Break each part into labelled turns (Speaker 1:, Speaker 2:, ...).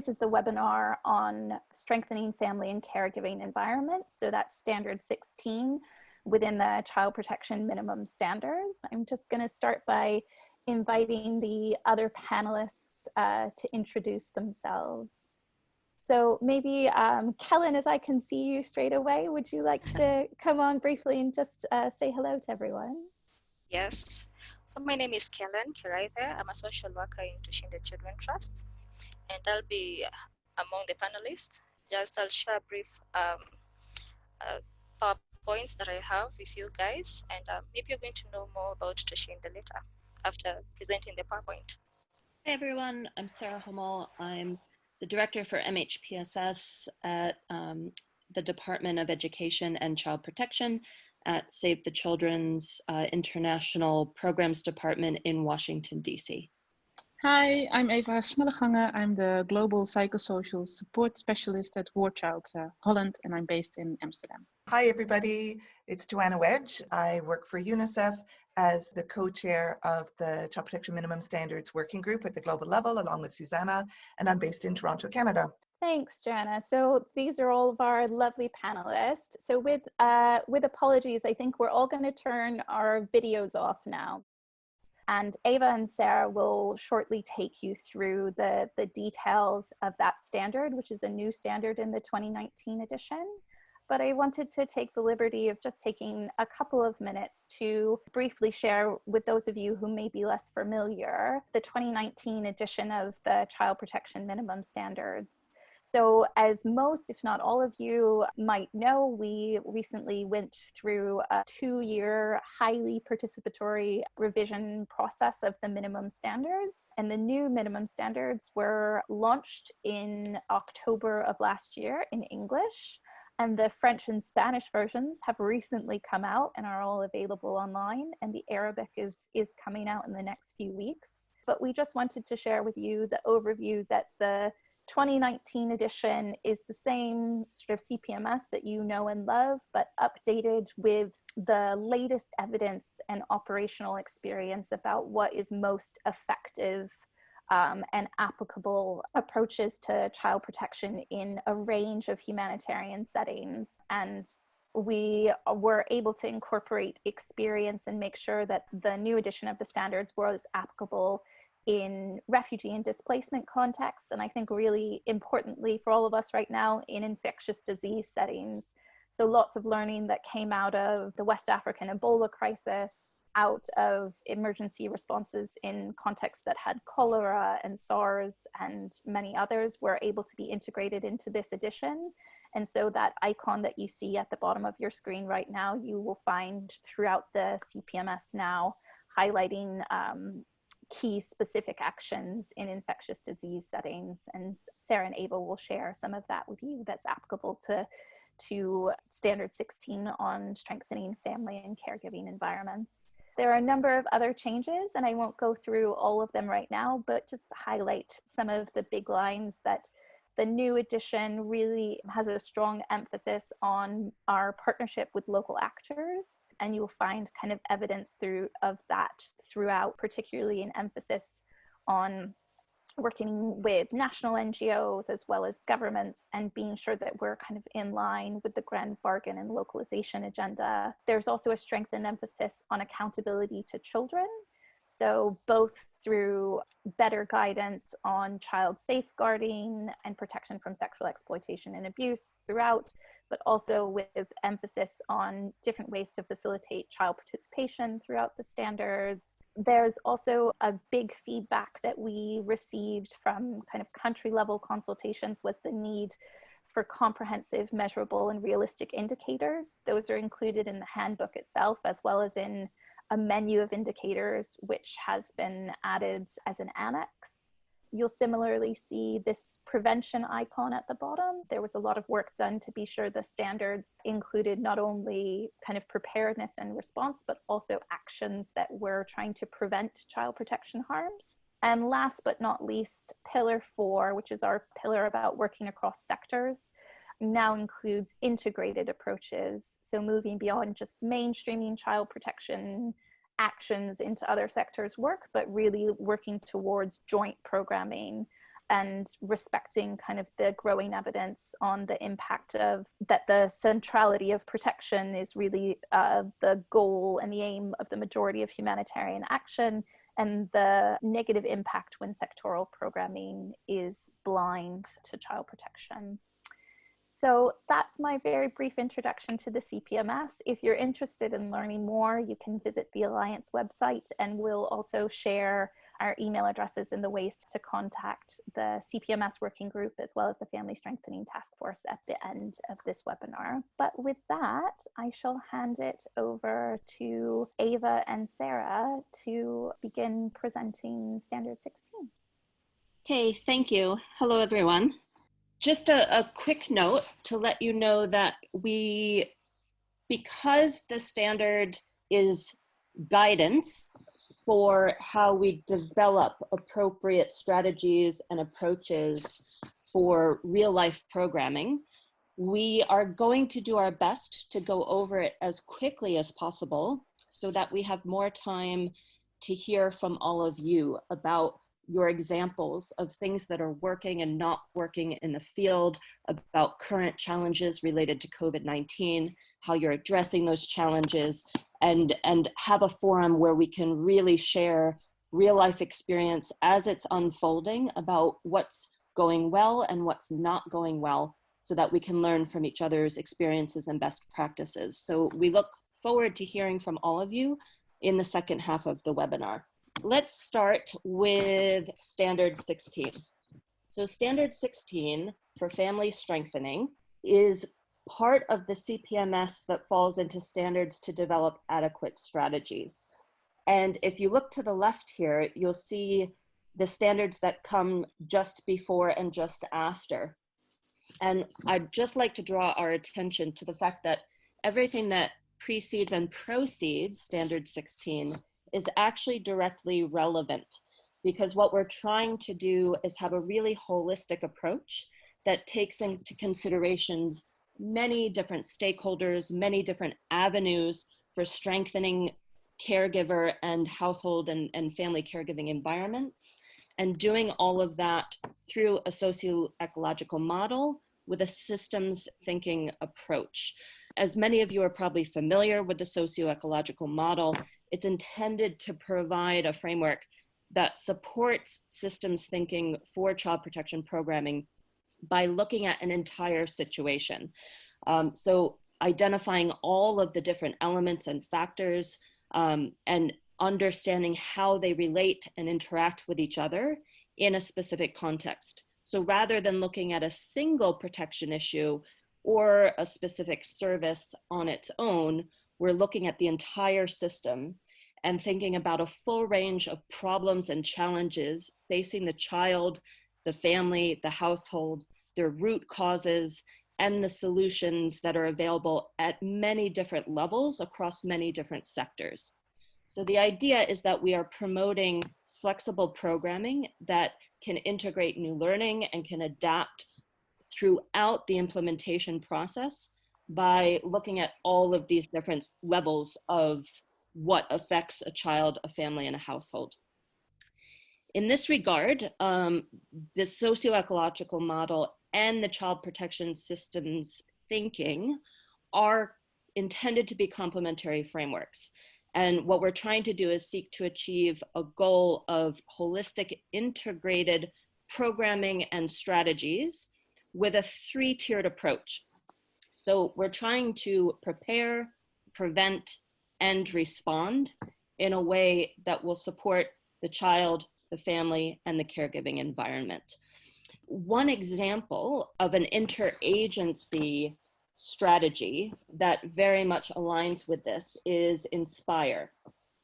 Speaker 1: this is the webinar on strengthening family and caregiving environments. So that's standard 16 within the child protection minimum standards. I'm just gonna start by inviting the other panelists uh, to introduce themselves. So maybe um, Kellen, as I can see you straight away, would you like to come on briefly and just uh, say hello to everyone?
Speaker 2: Yes. So my name is Kellen Kiraithe. I'm a social worker in Tushinde Children Trust, and I'll be among the panelists. Just I'll share brief um, uh, PowerPoints that I have with you guys, and uh, maybe you're going to know more about Tushinde later after presenting the PowerPoint.
Speaker 3: Hey everyone, I'm Sarah Hummel. I'm the director for MHPSS at um, the Department of Education and Child Protection at Save the Children's uh, International Programs Department in Washington, D.C.
Speaker 4: Hi, I'm Eva Smellegange. I'm the Global Psychosocial Support Specialist at War Child uh, Holland, and I'm based in Amsterdam.
Speaker 5: Hi, everybody. It's Joanna Wedge. I work for UNICEF as the co-chair of the Child Protection Minimum Standards Working Group at the global level, along with Susanna, and I'm based in Toronto, Canada.
Speaker 1: Thanks, Joanna. So these are all of our lovely panelists. So with, uh, with apologies, I think we're all going to turn our videos off now. And Ava and Sarah will shortly take you through the, the details of that standard, which is a new standard in the 2019 edition but I wanted to take the liberty of just taking a couple of minutes to briefly share with those of you who may be less familiar the 2019 edition of the Child Protection Minimum Standards. So as most, if not all of you might know, we recently went through a two-year highly participatory revision process of the minimum standards. And the new minimum standards were launched in October of last year in English. And the French and Spanish versions have recently come out and are all available online. And the Arabic is, is coming out in the next few weeks. But we just wanted to share with you the overview that the 2019 edition is the same sort of CPMS that you know and love, but updated with the latest evidence and operational experience about what is most effective um, and applicable approaches to child protection in a range of humanitarian settings. And we were able to incorporate experience and make sure that the new edition of the standards was applicable in refugee and displacement contexts. And I think really importantly for all of us right now in infectious disease settings. So lots of learning that came out of the West African Ebola crisis, out of emergency responses in contexts that had cholera and SARS and many others were able to be integrated into this edition. And so that icon that you see at the bottom of your screen right now, you will find throughout the CPMS now, highlighting um, key specific actions in infectious disease settings. And Sarah and Ava will share some of that with you that's applicable to to standard 16 on strengthening family and caregiving environments. There are a number of other changes and I won't go through all of them right now, but just highlight some of the big lines that the new edition really has a strong emphasis on our partnership with local actors and you'll find kind of evidence through of that throughout, particularly an emphasis on working with national NGOs as well as governments and being sure that we're kind of in line with the grand bargain and localization agenda. There's also a strengthened emphasis on accountability to children. So both through better guidance on child safeguarding and protection from sexual exploitation and abuse throughout, but also with emphasis on different ways to facilitate child participation throughout the standards, there's also a big feedback that we received from kind of country level consultations was the need for comprehensive, measurable, and realistic indicators. Those are included in the handbook itself, as well as in a menu of indicators, which has been added as an annex. You'll similarly see this prevention icon at the bottom. There was a lot of work done to be sure the standards included not only kind of preparedness and response, but also actions that were trying to prevent child protection harms. And last but not least, pillar four, which is our pillar about working across sectors, now includes integrated approaches. So moving beyond just mainstreaming child protection actions into other sectors work, but really working towards joint programming and respecting kind of the growing evidence on the impact of that the centrality of protection is really uh, the goal and the aim of the majority of humanitarian action and the negative impact when sectoral programming is blind to child protection. So that's my very brief introduction to the CPMS. If you're interested in learning more, you can visit the Alliance website and we'll also share our email addresses and the ways to contact the CPMS working group as well as the Family Strengthening Task Force at the end of this webinar. But with that, I shall hand it over to Ava and Sarah to begin presenting Standard 16.
Speaker 3: Okay, thank you. Hello, everyone. Just a, a quick note to let you know that we, because the standard is guidance for how we develop appropriate strategies and approaches for real life programming. We are going to do our best to go over it as quickly as possible so that we have more time to hear from all of you about your examples of things that are working and not working in the field, about current challenges related to COVID-19, how you're addressing those challenges, and, and have a forum where we can really share real life experience as it's unfolding about what's going well and what's not going well so that we can learn from each other's experiences and best practices. So we look forward to hearing from all of you in the second half of the webinar. Let's start with standard 16. So standard 16 for family strengthening is part of the CPMS that falls into standards to develop adequate strategies. And if you look to the left here, you'll see the standards that come just before and just after. And I'd just like to draw our attention to the fact that everything that precedes and proceeds standard 16 is actually directly relevant because what we're trying to do is have a really holistic approach that takes into considerations many different stakeholders, many different avenues for strengthening caregiver and household and, and family caregiving environments, and doing all of that through a socio-ecological model with a systems thinking approach. As many of you are probably familiar with the socio-ecological model, it's intended to provide a framework that supports systems thinking for child protection programming by looking at an entire situation. Um, so identifying all of the different elements and factors um, and understanding how they relate and interact with each other in a specific context. So rather than looking at a single protection issue or a specific service on its own, we're looking at the entire system and thinking about a full range of problems and challenges facing the child, the family, the household, their root causes, and the solutions that are available at many different levels across many different sectors. So the idea is that we are promoting flexible programming that can integrate new learning and can adapt throughout the implementation process by looking at all of these different levels of what affects a child, a family, and a household. In this regard, um, the socio-ecological model and the child protection systems thinking are intended to be complementary frameworks. And what we're trying to do is seek to achieve a goal of holistic integrated programming and strategies with a three-tiered approach. So we're trying to prepare, prevent, and respond in a way that will support the child, the family, and the caregiving environment. One example of an interagency strategy that very much aligns with this is Inspire.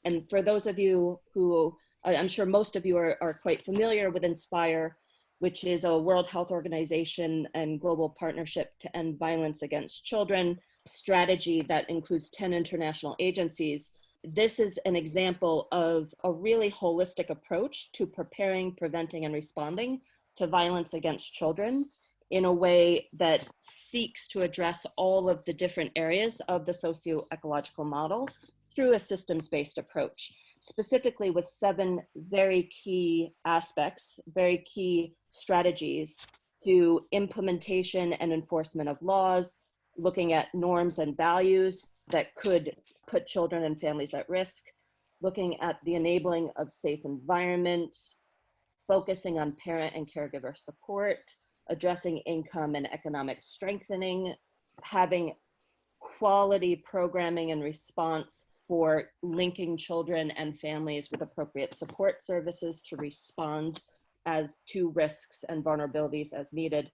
Speaker 3: And for those of you who, I'm sure most of you are, are quite familiar with Inspire, which is a World Health Organization and global partnership to end violence against children strategy that includes 10 international agencies. This is an example of a really holistic approach to preparing, preventing, and responding to violence against children in a way that seeks to address all of the different areas of the socio-ecological model through a systems-based approach. Specifically with seven very key aspects, very key strategies to implementation and enforcement of laws, looking at norms and values that could put children and families at risk, looking at the enabling of safe environments, focusing on parent and caregiver support, addressing income and economic strengthening, having quality programming and response for linking children and families with appropriate support services to respond as to risks and vulnerabilities as needed,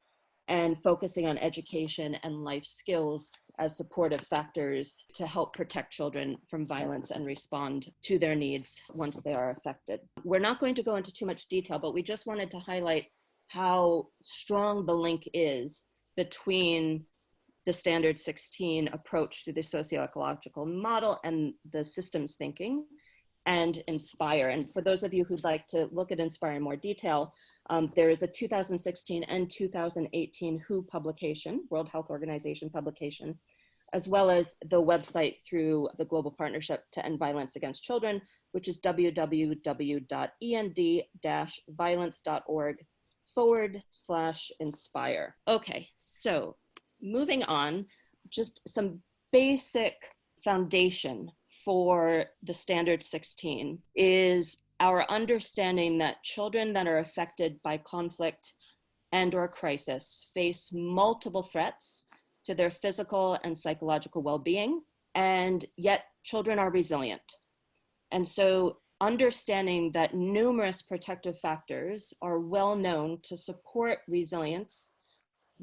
Speaker 3: and focusing on education and life skills as supportive factors to help protect children from violence and respond to their needs once they are affected. We're not going to go into too much detail, but we just wanted to highlight how strong the link is between the standard 16 approach to the socio-ecological model and the systems thinking and inspire. And for those of you WHO'd like to look at inspire in more detail um, there is a 2016 and 2018 who publication world health organization publication as well as the website through the global partnership to end violence against children which is www.end-violence.org forward slash inspire. Okay so moving on, just some basic foundation for the standard 16 is our understanding that children that are affected by conflict and or crisis face multiple threats to their physical and psychological well-being and yet children are resilient. And so understanding that numerous protective factors are well known to support resilience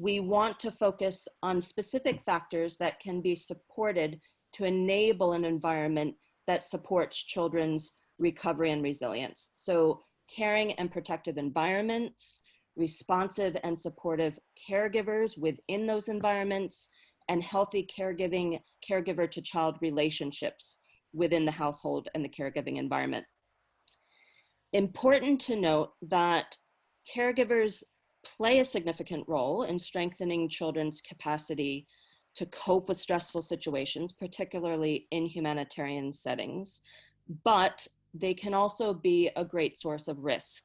Speaker 3: we want to focus on specific factors that can be supported to enable an environment that supports children's recovery and resilience. So caring and protective environments, responsive and supportive caregivers within those environments, and healthy caregiving, caregiver to child relationships within the household and the caregiving environment. Important to note that caregivers play a significant role in strengthening children's capacity to cope with stressful situations, particularly in humanitarian settings, but they can also be a great source of risk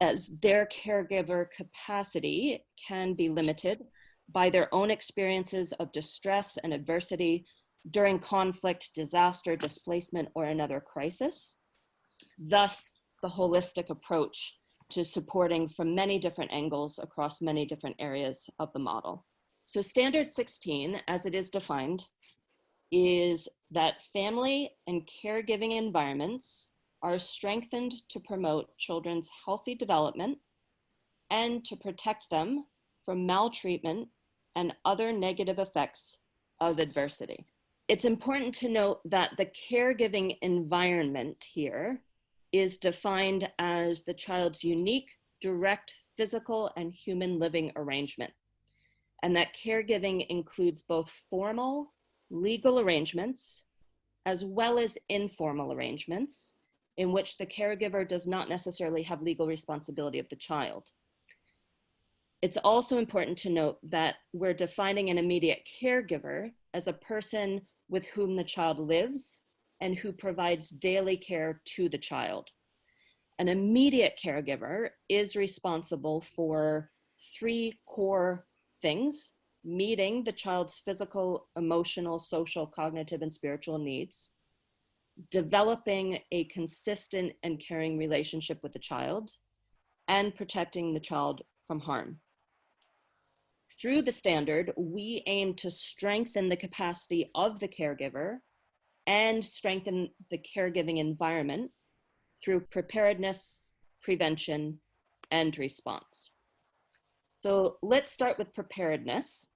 Speaker 3: as their caregiver capacity can be limited by their own experiences of distress and adversity during conflict, disaster, displacement, or another crisis. Thus, the holistic approach to supporting from many different angles across many different areas of the model. So standard 16, as it is defined, is that family and caregiving environments are strengthened to promote children's healthy development and to protect them from maltreatment and other negative effects of adversity. It's important to note that the caregiving environment here is defined as the child's unique, direct physical and human living arrangement. And that caregiving includes both formal legal arrangements as well as informal arrangements in which the caregiver does not necessarily have legal responsibility of the child. It's also important to note that we're defining an immediate caregiver as a person with whom the child lives and who provides daily care to the child. An immediate caregiver is responsible for three core things, meeting the child's physical, emotional, social, cognitive, and spiritual needs, developing a consistent and caring relationship with the child, and protecting the child from harm. Through the standard, we aim to strengthen the capacity of the caregiver and strengthen the caregiving environment through preparedness, prevention, and response. So let's start with preparedness.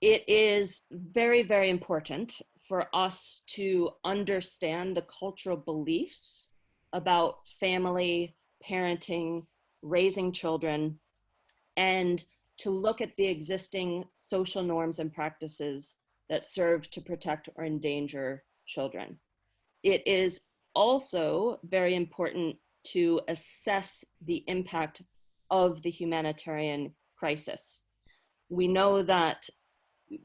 Speaker 3: It is very, very important for us to understand the cultural beliefs about family, parenting, raising children, and to look at the existing social norms and practices that serve to protect or endanger children. It is also very important to assess the impact of the humanitarian crisis. We know that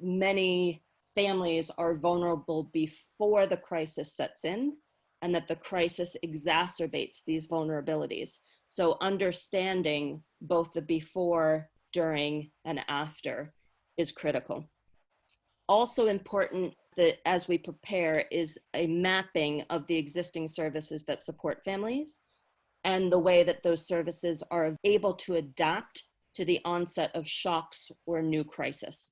Speaker 3: many families are vulnerable before the crisis sets in and that the crisis exacerbates these vulnerabilities. So understanding both the before, during, and after is critical. Also important that as we prepare is a mapping of the existing services that support families and the way that those services are able to adapt to the onset of shocks or new crisis.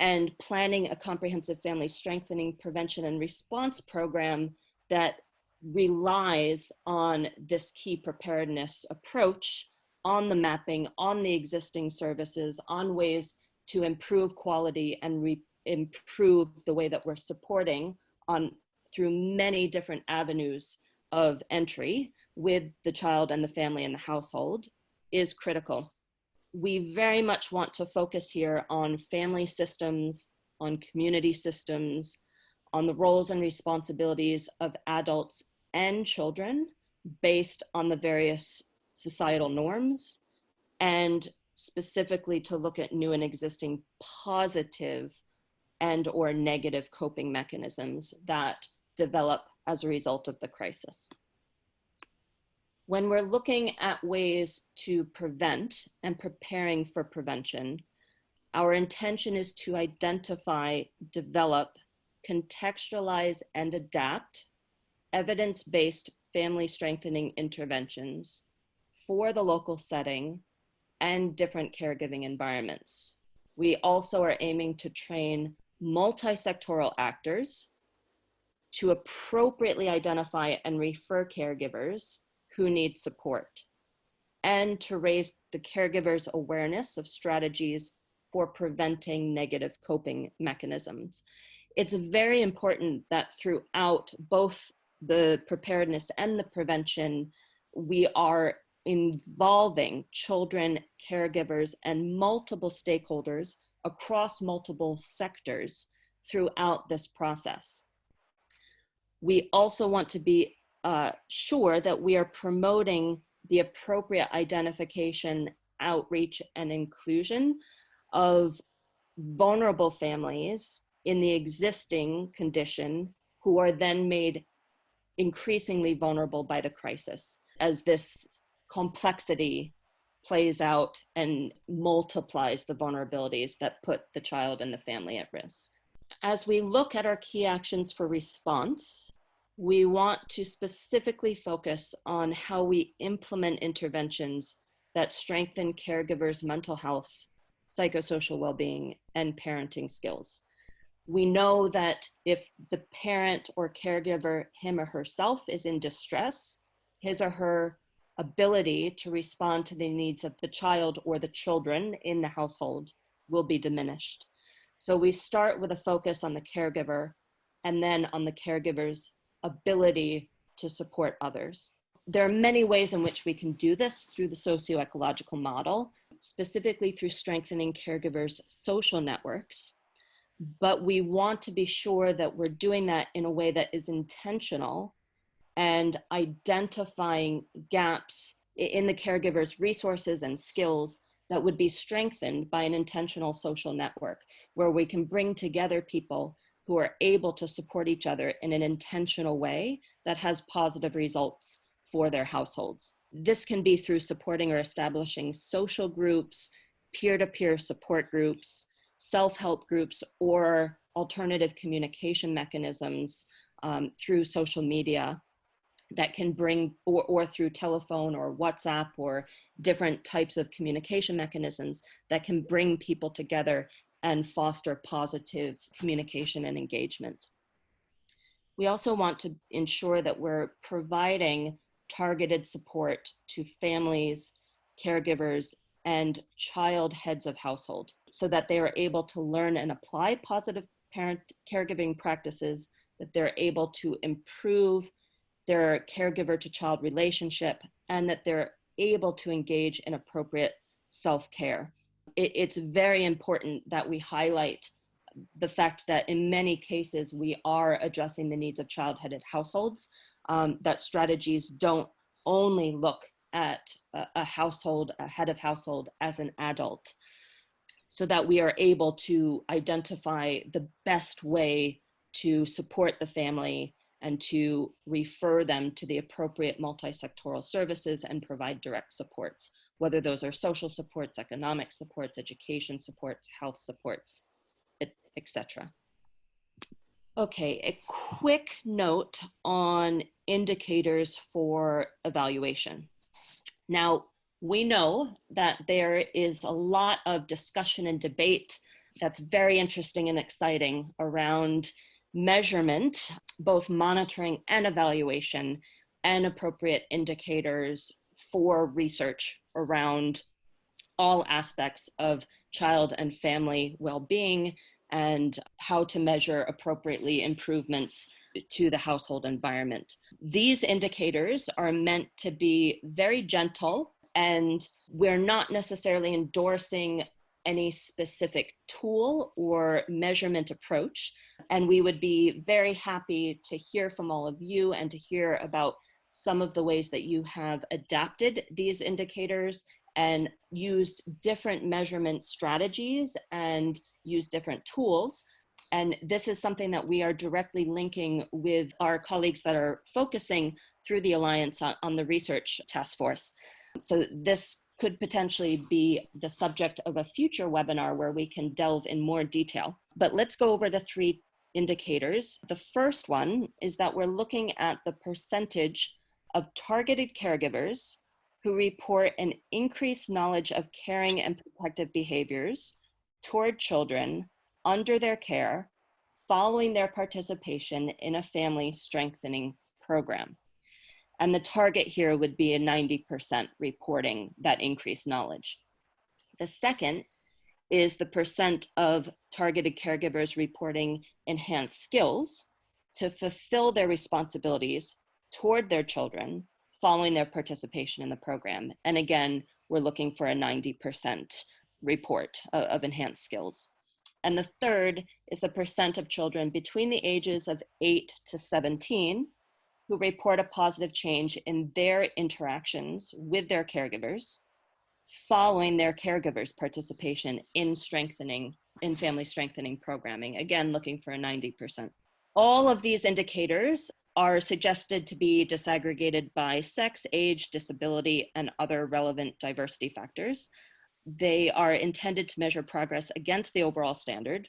Speaker 3: And planning a comprehensive family strengthening prevention and response program that relies on this key preparedness approach on the mapping, on the existing services, on ways to improve quality and improve the way that we're supporting on through many different avenues of entry with the child and the family and the household is critical. We very much want to focus here on family systems, on community systems, on the roles and responsibilities of adults and children based on the various societal norms and specifically to look at new and existing positive and or negative coping mechanisms that develop as a result of the crisis. When we're looking at ways to prevent and preparing for prevention, our intention is to identify, develop, contextualize, and adapt evidence-based family strengthening interventions for the local setting and different caregiving environments. We also are aiming to train multi-sectoral actors to appropriately identify and refer caregivers who need support and to raise the caregiver's awareness of strategies for preventing negative coping mechanisms. It's very important that throughout both the preparedness and the prevention, we are involving children, caregivers, and multiple stakeholders across multiple sectors throughout this process. We also want to be uh, sure that we are promoting the appropriate identification, outreach, and inclusion of vulnerable families in the existing condition who are then made increasingly vulnerable by the crisis as this complexity plays out and multiplies the vulnerabilities that put the child and the family at risk. As we look at our key actions for response, we want to specifically focus on how we implement interventions that strengthen caregivers' mental health, psychosocial well-being, and parenting skills. We know that if the parent or caregiver, him or herself, is in distress, his or her ability to respond to the needs of the child or the children in the household will be diminished. So we start with a focus on the caregiver and then on the caregiver's ability to support others. There are many ways in which we can do this through the socio-ecological model, specifically through strengthening caregivers' social networks. But we want to be sure that we're doing that in a way that is intentional and identifying gaps in the caregiver's resources and skills that would be strengthened by an intentional social network where we can bring together people who are able to support each other in an intentional way that has positive results for their households. This can be through supporting or establishing social groups, peer-to-peer -peer support groups, self-help groups, or alternative communication mechanisms um, through social media that can bring, or, or through telephone or WhatsApp or different types of communication mechanisms that can bring people together and foster positive communication and engagement. We also want to ensure that we're providing targeted support to families, caregivers, and child heads of household so that they are able to learn and apply positive parent caregiving practices, that they're able to improve their caregiver to child relationship, and that they're able to engage in appropriate self-care. It, it's very important that we highlight the fact that in many cases we are addressing the needs of child-headed households, um, that strategies don't only look at a, a household, a head of household as an adult, so that we are able to identify the best way to support the family and to refer them to the appropriate multi-sectoral services and provide direct supports, whether those are social supports, economic supports, education supports, health supports, etc. Okay, a quick note on indicators for evaluation. Now, we know that there is a lot of discussion and debate that's very interesting and exciting around measurement, both monitoring and evaluation, and appropriate indicators for research around all aspects of child and family well-being and how to measure appropriately improvements to the household environment. These indicators are meant to be very gentle and we're not necessarily endorsing any specific tool or measurement approach. And we would be very happy to hear from all of you and to hear about some of the ways that you have adapted these indicators and used different measurement strategies and use different tools. And this is something that we are directly linking with our colleagues that are focusing through the Alliance on, on the research task force. So this could potentially be the subject of a future webinar where we can delve in more detail. But let's go over the three indicators. The first one is that we're looking at the percentage of targeted caregivers who report an increased knowledge of caring and protective behaviors toward children under their care following their participation in a family strengthening program. And the target here would be a 90% reporting that increased knowledge. The second is the percent of targeted caregivers reporting enhanced skills to fulfill their responsibilities toward their children following their participation in the program. And again, we're looking for a 90% report of, of enhanced skills. And the third is the percent of children between the ages of 8 to 17 who report a positive change in their interactions with their caregivers following their caregivers' participation in strengthening, in family strengthening programming, again, looking for a 90%. All of these indicators are suggested to be disaggregated by sex, age, disability, and other relevant diversity factors. They are intended to measure progress against the overall standard,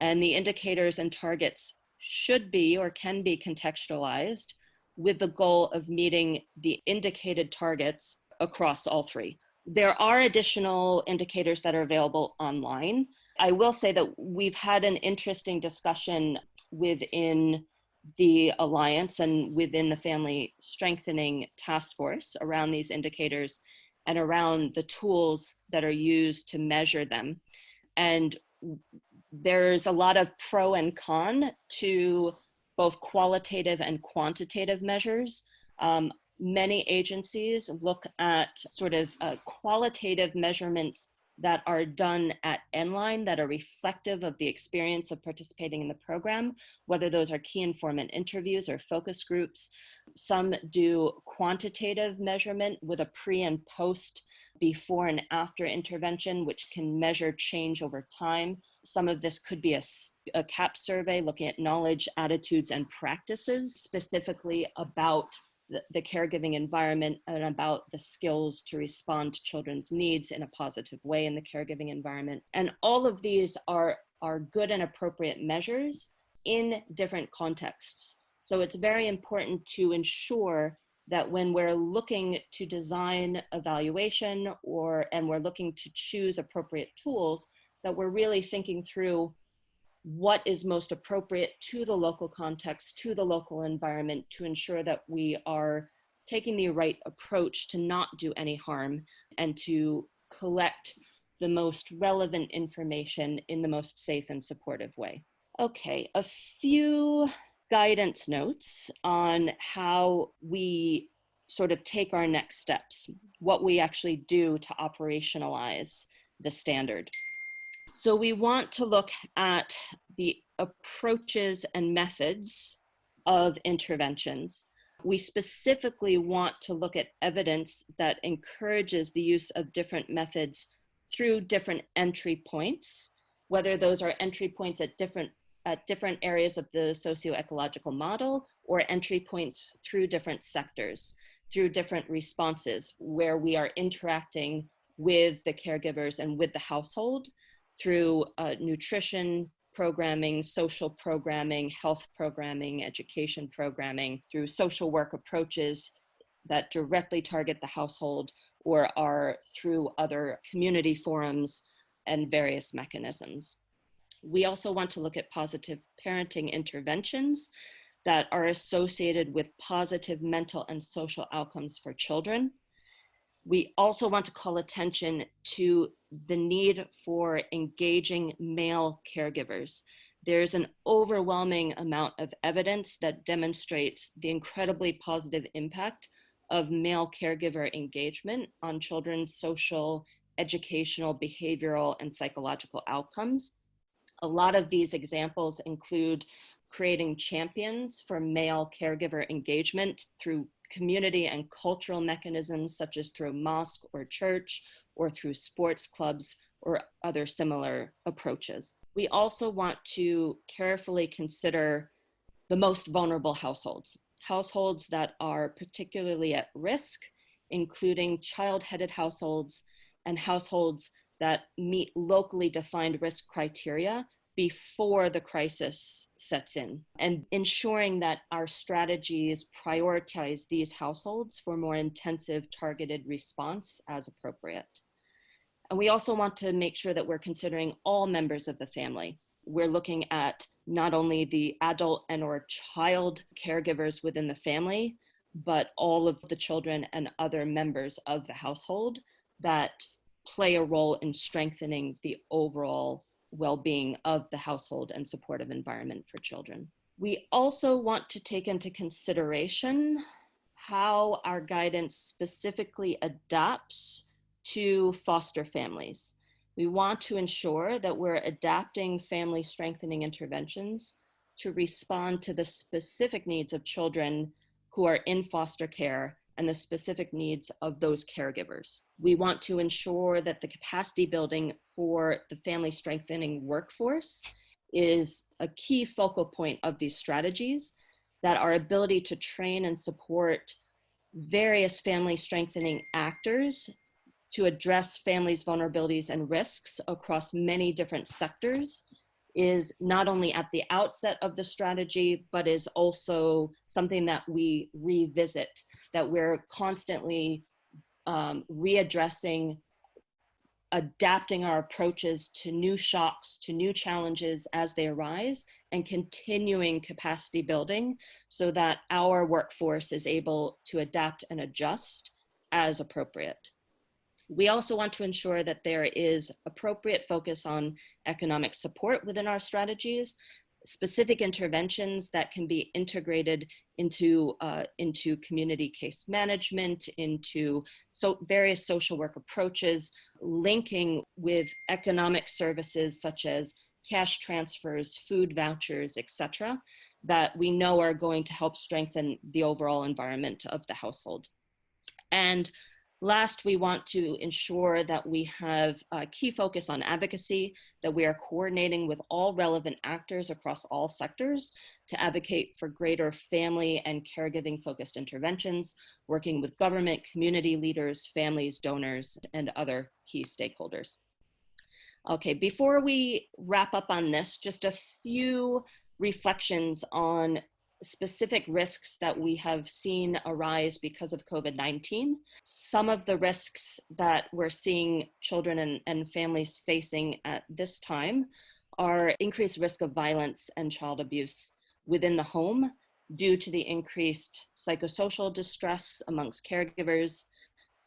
Speaker 3: and the indicators and targets should be or can be contextualized with the goal of meeting the indicated targets across all three. There are additional indicators that are available online. I will say that we've had an interesting discussion within the Alliance and within the Family Strengthening Task Force around these indicators and around the tools that are used to measure them. And there's a lot of pro and con to both qualitative and quantitative measures. Um, many agencies look at sort of uh, qualitative measurements that are done at endline that are reflective of the experience of participating in the program, whether those are key informant interviews or focus groups. Some do quantitative measurement with a pre and post before and after intervention, which can measure change over time. Some of this could be a, a KAP survey looking at knowledge, attitudes, and practices specifically about the, the, caregiving environment and about the skills to respond to children's needs in a positive way in the caregiving environment. And all of these are, are good and appropriate measures in different contexts. So it's very important to ensure that when we're looking to design evaluation or and we're looking to choose appropriate tools, that we're really thinking through what is most appropriate to the local context, to the local environment to ensure that we are taking the right approach to not do any harm and to collect the most relevant information in the most safe and supportive way. Okay, a few guidance notes on how we sort of take our next steps, what we actually do to operationalize the standard. So we want to look at the approaches and methods of interventions. We specifically want to look at evidence that encourages the use of different methods through different entry points, whether those are entry points at different at different areas of the socio-ecological model or entry points through different sectors, through different responses where we are interacting with the caregivers and with the household through uh, nutrition programming, social programming, health programming, education programming, through social work approaches that directly target the household or are through other community forums and various mechanisms. We also want to look at positive parenting interventions that are associated with positive mental and social outcomes for children. We also want to call attention to the need for engaging male caregivers. There's an overwhelming amount of evidence that demonstrates the incredibly positive impact of male caregiver engagement on children's social, educational, behavioral, and psychological outcomes. A lot of these examples include creating champions for male caregiver engagement through community and cultural mechanisms such as through mosque or church or through sports clubs or other similar approaches. We also want to carefully consider the most vulnerable households, households that are particularly at risk, including child-headed households and households that meet locally defined risk criteria before the crisis sets in and ensuring that our strategies prioritize these households for more intensive targeted response as appropriate. And we also want to make sure that we're considering all members of the family. We're looking at not only the adult and or child caregivers within the family, but all of the children and other members of the household that play a role in strengthening the overall well-being of the household and supportive environment for children. We also want to take into consideration how our guidance specifically adapts to foster families. We want to ensure that we're adapting family strengthening interventions to respond to the specific needs of children who are in foster care and the specific needs of those caregivers. We want to ensure that the capacity building for the family strengthening workforce is a key focal point of these strategies, that our ability to train and support various family strengthening actors to address families' vulnerabilities and risks across many different sectors is not only at the outset of the strategy, but is also something that we revisit, that we're constantly um, readdressing, adapting our approaches to new shocks, to new challenges as they arise, and continuing capacity building so that our workforce is able to adapt and adjust as appropriate. We also want to ensure that there is appropriate focus on economic support within our strategies, specific interventions that can be integrated into, uh, into community case management, into so various social work approaches, linking with economic services such as cash transfers, food vouchers, etc., that we know are going to help strengthen the overall environment of the household. And Last, we want to ensure that we have a key focus on advocacy, that we are coordinating with all relevant actors across all sectors to advocate for greater family and caregiving focused interventions, working with government, community leaders, families, donors, and other key stakeholders. Okay, before we wrap up on this, just a few reflections on specific risks that we have seen arise because of COVID-19. Some of the risks that we're seeing children and, and families facing at this time are increased risk of violence and child abuse within the home due to the increased psychosocial distress amongst caregivers,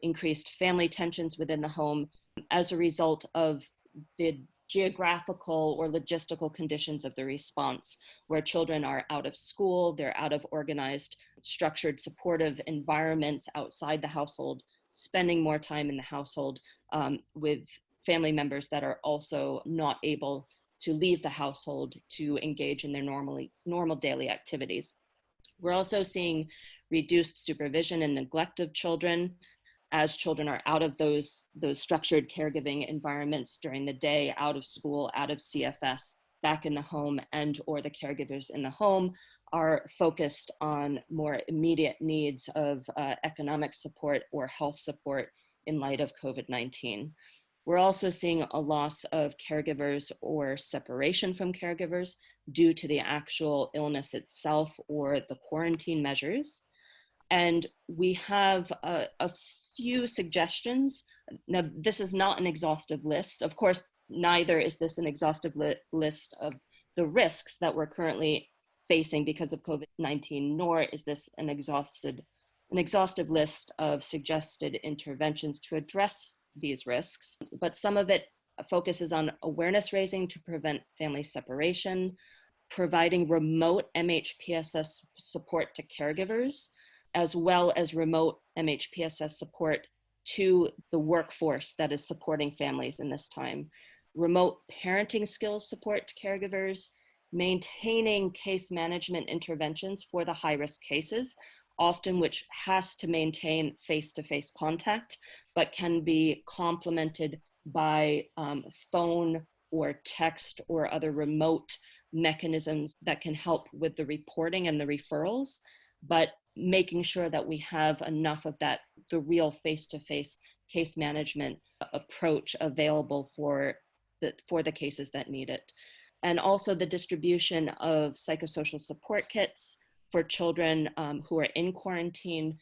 Speaker 3: increased family tensions within the home as a result of the geographical or logistical conditions of the response, where children are out of school, they're out of organized, structured, supportive environments outside the household, spending more time in the household um, with family members that are also not able to leave the household to engage in their normally normal daily activities. We're also seeing reduced supervision and neglect of children, as children are out of those, those structured caregiving environments during the day, out of school, out of CFS, back in the home and or the caregivers in the home are focused on more immediate needs of uh, economic support or health support in light of COVID-19. We're also seeing a loss of caregivers or separation from caregivers due to the actual illness itself or the quarantine measures. And we have a, a few suggestions. Now, this is not an exhaustive list. Of course, neither is this an exhaustive li list of the risks that we're currently facing because of COVID-19, nor is this an exhausted an exhaustive list of suggested interventions to address these risks, but some of it focuses on awareness raising to prevent family separation, providing remote MHPSS support to caregivers, as well as remote MHPSS support to the workforce that is supporting families in this time. Remote parenting skills support to caregivers, maintaining case management interventions for the high risk cases, often which has to maintain face-to-face -face contact, but can be complemented by um, phone or text or other remote mechanisms that can help with the reporting and the referrals, but making sure that we have enough of that, the real face-to-face -face case management approach available for the, for the cases that need it. And also the distribution of psychosocial support kits for children um, who are in quarantine,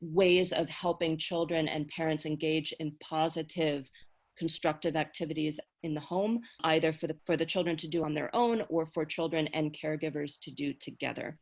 Speaker 3: ways of helping children and parents engage in positive constructive activities in the home, either for the, for the children to do on their own or for children and caregivers to do together.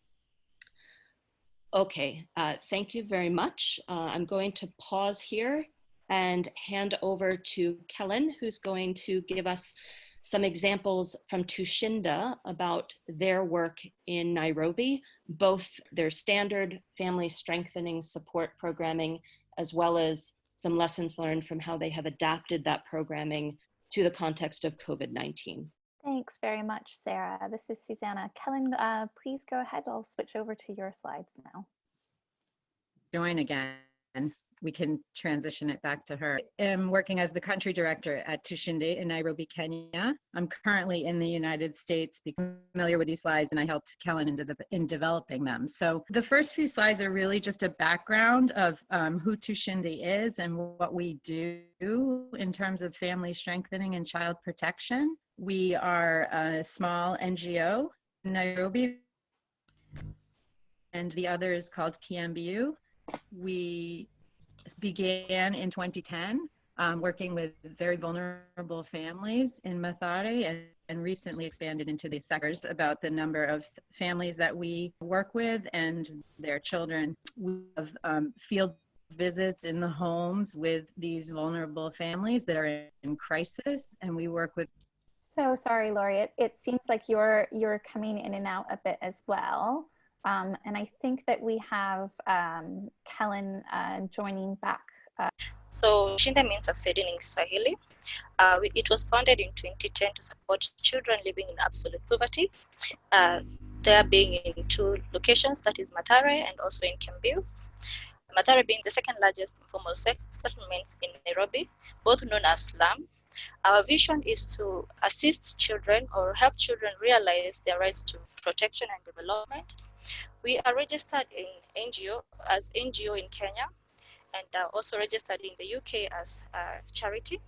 Speaker 3: Okay, uh, thank you very much. Uh, I'm going to pause here and hand over to Kellen, who's going to give us some examples from Tushinde about their work in Nairobi, both their standard family strengthening support programming, as well as some lessons learned from how they have adapted that programming to the context of COVID-19.
Speaker 1: Thanks very much, Sarah. This is Susanna. Kellen, uh, please go ahead. I'll switch over to your slides now.
Speaker 6: Join again we can transition it back to her. I'm working as the country director at Tushinde in Nairobi, Kenya. I'm currently in the United States, familiar with these slides, and I helped Kellen in, de in developing them. So the first few slides are really just a background of um, who Tushinde is and what we do in terms of family strengthening and child protection. We are a small NGO in Nairobi, and the other is called Kiambu. We began in 2010 um, working with very vulnerable families in Mathare and, and recently expanded into the sectors about the number of families that we work with and their children. We have um, field visits in the homes with these vulnerable families that are in crisis and we work with
Speaker 1: so sorry Lori it, it seems like you're you're coming in and out a bit as well um, and I think that we have um, Kellen uh, joining back. Uh.
Speaker 2: Tushinde means succeeding in Swahili. Uh, it was founded in 2010 to support children living in absolute poverty. Uh, there being in two locations, that is Mathare and also in Kiambu. Mathare being the second largest informal settlements in Nairobi, both known as slum. Our vision is to assist children or help children realize their rights to protection and development we are registered in NGO as NGO in Kenya and uh, also registered in the UK as a charity.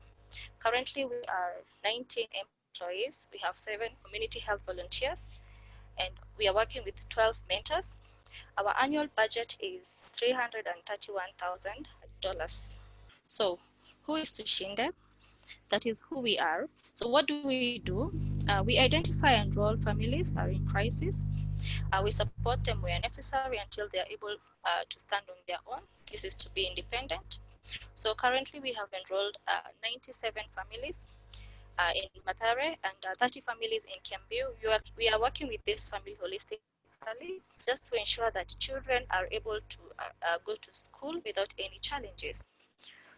Speaker 2: Currently, we are 19 employees. We have seven community health volunteers and we are working with 12 mentors. Our annual budget is $331,000. So who is Tushinde? That is who we are. So what do we do? Uh, we identify and enroll families that are in crisis uh, we support them where necessary until they are able uh, to stand on their own. This is to be independent. So currently we have enrolled uh, 97 families uh, in Mathare and uh, 30 families in Kiambu. We are working with this family holistically just to ensure that children are able to go to school without any challenges.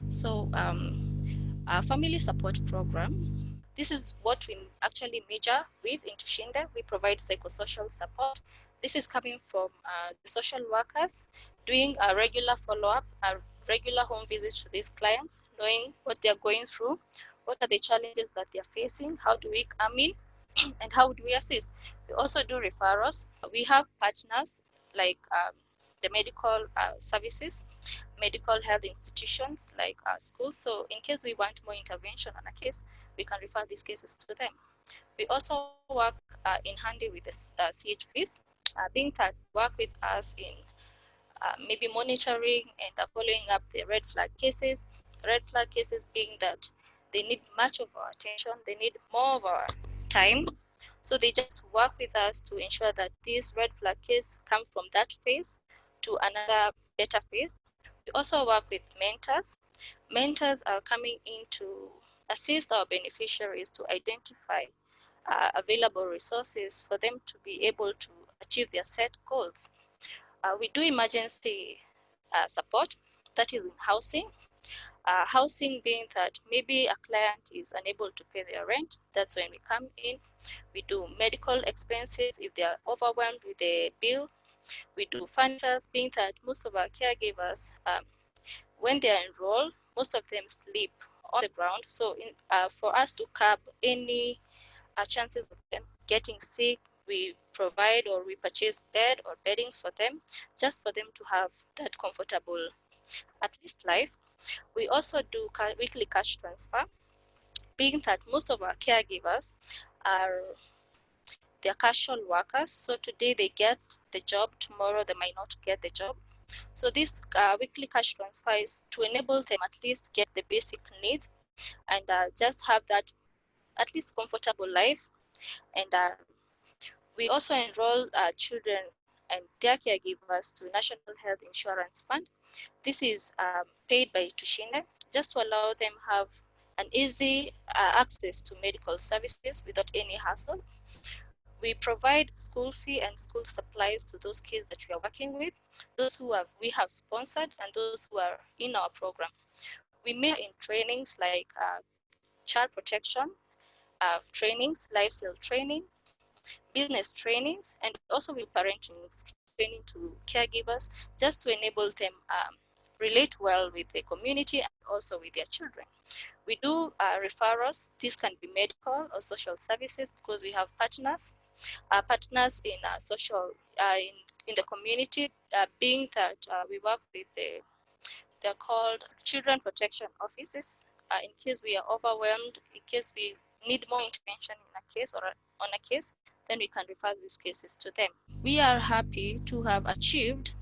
Speaker 2: So um, our family support program this is what we actually major with in Tushinde. We provide psychosocial support. This is coming from uh, the social workers doing a regular follow-up, a regular home visits to these clients, knowing what they're going through, what are the challenges that they're facing, how do we come in and how do we assist? We also do referrals. We have partners like um, the medical uh, services, medical health institutions like uh, schools. So in case we want more intervention on a case, we can refer these cases to them. We also work uh, in handy with the uh, CHPs, uh, being that work with us in uh, maybe monitoring and uh, following up the red flag cases. Red flag cases being that they need much of our attention, they need more of our time. So they just work with us to ensure that these red flag cases come from that phase to another better phase. We also work with mentors. Mentors are coming in to assist our beneficiaries to identify uh, available resources for them to be able to achieve their set goals. Uh, we do emergency uh, support, that is in housing. Uh, housing being that maybe a client is unable to pay their rent, that's when we come in. We do medical expenses if they are overwhelmed with the bill. We do furniture, being that most of our caregivers, um, when they are enrolled, most of them sleep on the ground. So in, uh, for us to curb any uh, chances of them getting sick, we provide or we purchase bed or beddings for them, just for them to have that comfortable, at least life. We also do weekly cash transfer, being that most of our caregivers are they're casual workers. So today they get the job, tomorrow they might not get the job. So this uh, weekly cash transfer is to enable them at least get the basic needs and uh, just have that at least comfortable life. And uh, we also enroll uh, children and their caregivers to National Health Insurance Fund. This is um, paid by Tushinde just to allow them have an easy uh, access to medical services without any hassle. We provide school fee and school supplies to those kids that we are working with, those who have, we have sponsored and those who are in our program. We meet in trainings like uh, child protection, uh, trainings, life skill training, business trainings, and also with parenting training to caregivers just to enable them um, relate well with the community and also with their children. We do uh, referrals. This can be medical or social services because we have partners, partners in uh, social, uh, in, in the community, uh, being that uh, we work with the, they're called children protection offices. in case we are overwhelmed, in case we need more intervention in a case or on a case, then we can refer these cases to them. We are happy to have achieved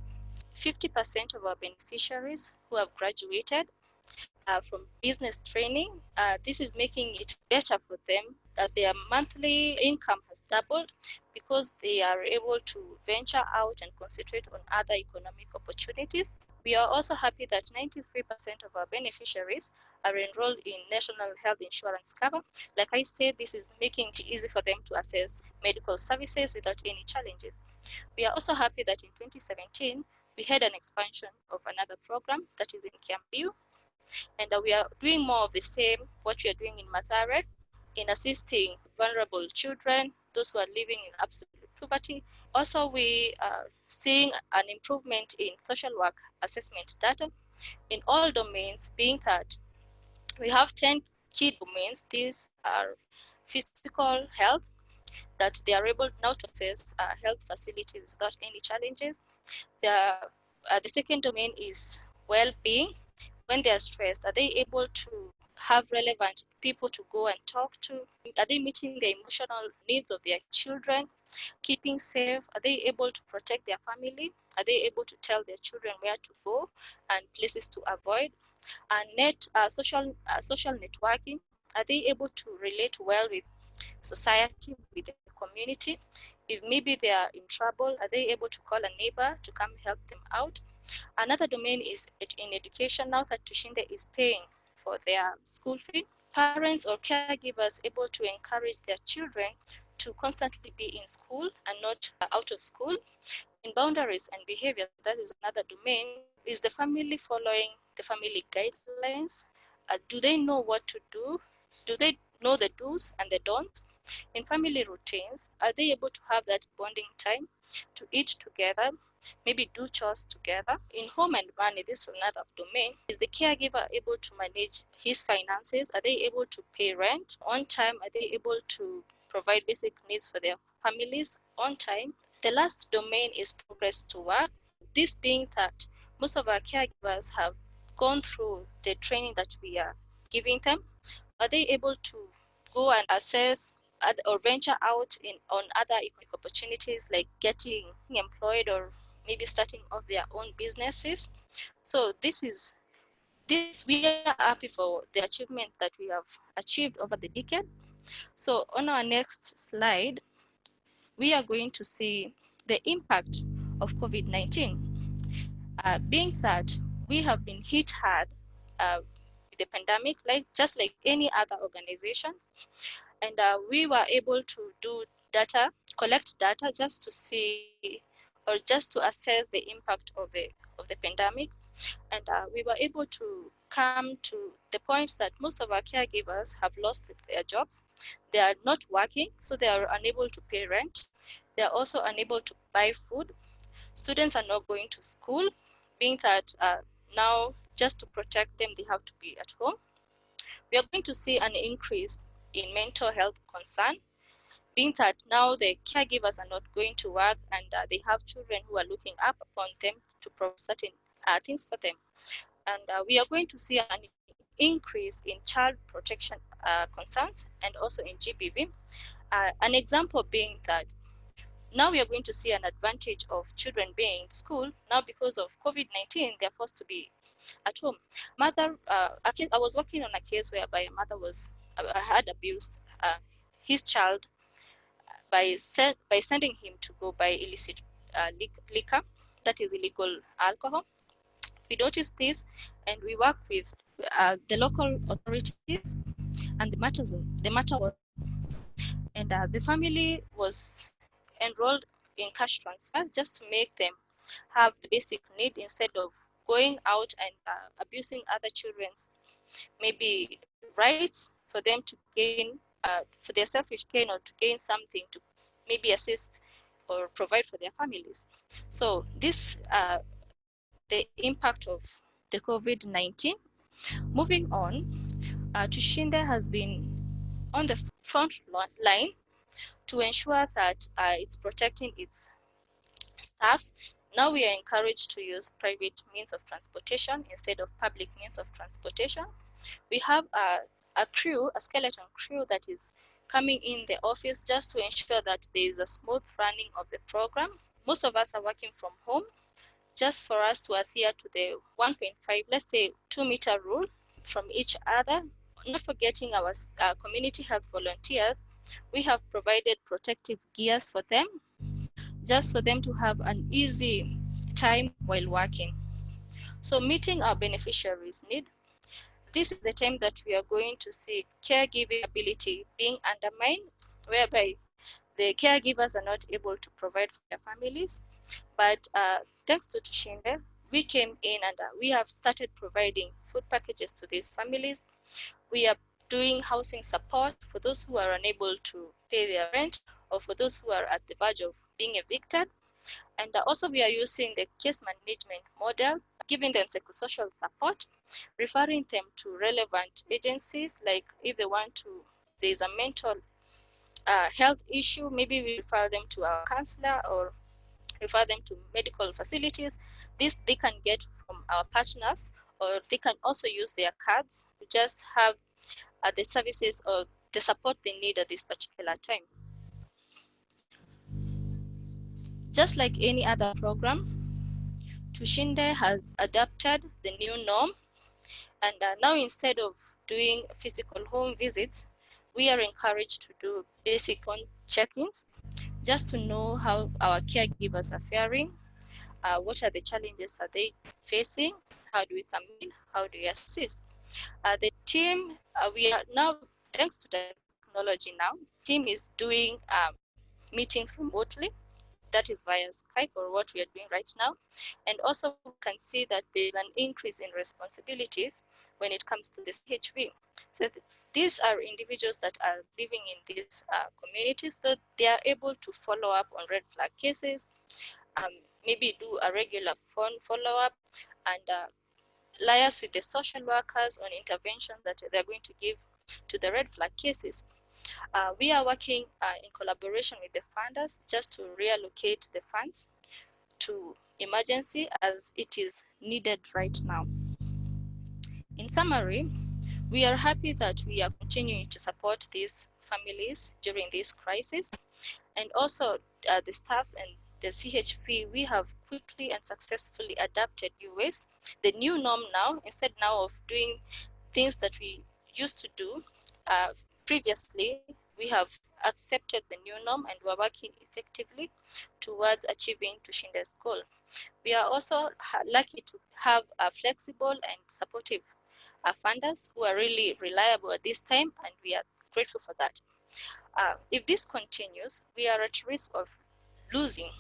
Speaker 2: 50% of our beneficiaries who have graduated uh, from business training. Uh, this is making it better for them as their monthly income has doubled because they are able to venture out and concentrate on other economic opportunities. We are also happy that 93% of our beneficiaries are enrolled in national health insurance cover. Like I said, this is making it easy for them to access medical services without any challenges. We are also happy that in 2017, we had an expansion of another program that is in Kiambu. And we are doing more of the same, what we are doing in Mathare, in assisting vulnerable children, those who are living in absolute poverty. Also, we are seeing an improvement in social work assessment data in all domains, being that we have 10 key domains. These are physical health, that they are able now to access uh, health facilities without any challenges. The, uh, the second domain is well-being. When they are stressed, are they able to have relevant people to go and talk to? Are they meeting the emotional needs of their children? Keeping safe? Are they able to protect their family? Are they able to tell their children where to go and places to avoid? And net uh, social uh, social networking? Are they able to relate well with society, with the community? If maybe they are in trouble, are they able to call a neighbor to come help them out? Another domain is in education now that Tushinde is paying for their school fee. Parents or caregivers able to encourage their children to constantly be in school and not out of school. In boundaries and behavior, that is another domain. Is the family following the family guidelines? Uh, do they know what to do? Do they know the do's and the don'ts? In family routines, are they able to have that bonding time to eat together, maybe do chores together. In home and money, this is another domain. Is the caregiver able to manage his finances? Are they able to pay rent on time? Are they able to provide basic needs for their families on time. The last domain is progress to work. This being that most of our caregivers have gone through the training that we are giving them. Are they able to go and assess or venture out in on other economic opportunities like getting employed or maybe starting off their own businesses? So this is this we are happy for the achievement that we have achieved over the decade. So on our next slide, we are going to see the impact of COVID-19. Uh, being that we have been hit hard uh, with the pandemic, like just like any other organizations, and uh, we were able to do data, collect data just to see or just to assess the impact of the of the pandemic and uh, we were able to come to the point that most of our caregivers have lost their jobs. They are not working, so they are unable to pay rent. They are also unable to buy food. Students are not going to school, being that uh, now just to protect them, they have to be at home. We are going to see an increase in mental health concern, being that now the caregivers are not going to work and uh, they have children who are looking up upon them to provide certain uh, things for them. And uh, we are going to see an increase in child protection uh, concerns and also in GBV. Uh, an example being that now we are going to see an advantage of children being in school. Now because of COVID-19, they're forced to be at home. Mother, uh, I was working on a case whereby a mother was uh, had abused his child by, send, by sending him to go buy illicit liquor, that is illegal alcohol. We noticed this and we work with uh, the local authorities and the matters the matter was and uh, the family was enrolled in cash transfer just to make them have the basic need instead of going out and uh, abusing other children's maybe rights for them to gain uh, for their selfish gain or to gain something to maybe assist or provide for their families so this uh, the impact of the COVID-19. Moving on, uh, Tushinde has been on the front line to ensure that uh, it's protecting its staffs. Now we are encouraged to use private means of transportation instead of public means of transportation. We have a, a crew, a skeleton crew that is coming in the office just to ensure that there is a smooth running of the program. Most of us are working from home just for us to adhere to the 1.5, let's say two meter rule from each other, not forgetting our uh, community health volunteers, we have provided protective gears for them, just for them to have an easy time while working. So meeting our beneficiaries' need, this is the time that we are going to see caregiving ability being undermined, whereby the caregivers are not able to provide for their families. But uh, thanks to Tushinde, we came in and uh, we have started providing food packages to these families. We are doing housing support for those who are unable to pay their rent or for those who are at the verge of being evicted. And uh, also we are using the case management model, giving them psychosocial support, referring them to relevant agencies, like if they want to, there's a mental uh, health issue, maybe we refer them to our counselor or refer them to medical facilities. This they can get from our partners or they can also use their cards to just have uh, the services or the support they need at this particular time. Just like any other program, Tushinde has adapted the new norm and uh, now instead of doing physical home visits, we are encouraged to do basic check-ins just to know how our caregivers are faring, uh, what are the challenges are they facing, how do we come in, how do we assist. Uh, the team, uh, we are now, thanks to the technology now, team is doing um, meetings remotely, that is via Skype or what we are doing right now. And also can see that there's an increase in responsibilities when it comes to the HV. So these are individuals that are living in these uh, communities that they are able to follow up on red flag cases, um, maybe do a regular phone follow-up and uh, liaise with the social workers on intervention that they're going to give to the red flag cases. Uh, we are working uh, in collaboration with the funders just to reallocate the funds to emergency as it is needed right now. In summary, we are happy that we are continuing to support these families during this crisis and also uh, the staffs and the CHP, we have quickly and successfully adapted ways. The new norm now, instead now of doing things that we used to do uh, previously, we have accepted the new norm and we're working effectively towards achieving Tushinde's goal. We are also lucky to have a flexible and supportive uh, funders who are really reliable at this time and we are grateful for that. Uh, if this continues, we are at risk of losing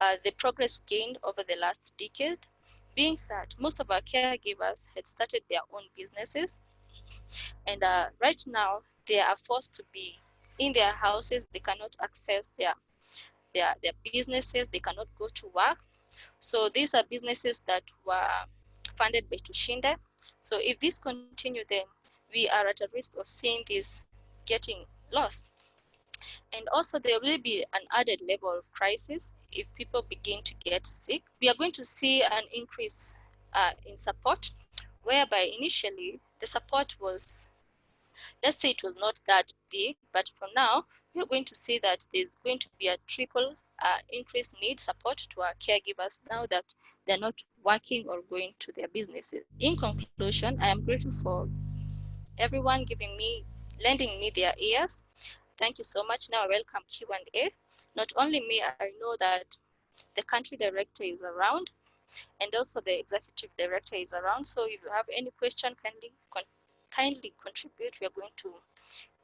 Speaker 2: uh, the progress gained over the last decade, being that most of our caregivers had started their own businesses. And uh, right now, they are forced to be in their houses. They cannot access their, their, their businesses. They cannot go to work. So these are businesses that were funded by Tushinde. So if this continue, then we are at a risk of seeing this getting lost. And also there will be an added level of crisis if people begin to get sick. We are going to see an increase uh, in support, whereby initially the support was, let's say it was not that big, but for now, we're going to see that there's going to be a triple uh, increased need support to our caregivers now that they're not working or going to their businesses. In conclusion, I am grateful for everyone giving me, lending me their ears Thank you so much. Now welcome Q&A. Not only me, I know that the country director is around and also the executive director is around. So if you have any question, kindly, kindly contribute. We are going to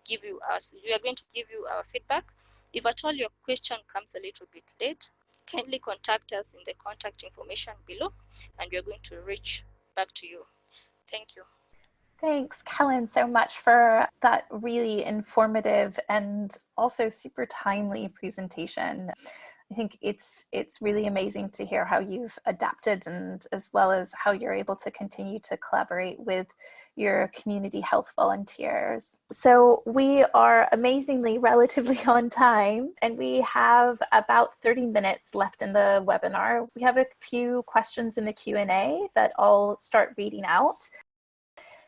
Speaker 2: give you us, we are going to give you our feedback. If at all your question comes a little bit late, kindly contact us in the contact information below and we are going to reach back to you. Thank you.
Speaker 1: Thanks, Kellen, so much for that really informative and also super timely presentation. I think it's it's really amazing to hear how you've adapted and as well as how you're able to continue to collaborate with your community health volunteers. So we are amazingly relatively on time and we have about 30 minutes left in the webinar. We have a few questions in the Q&A that I'll start reading out.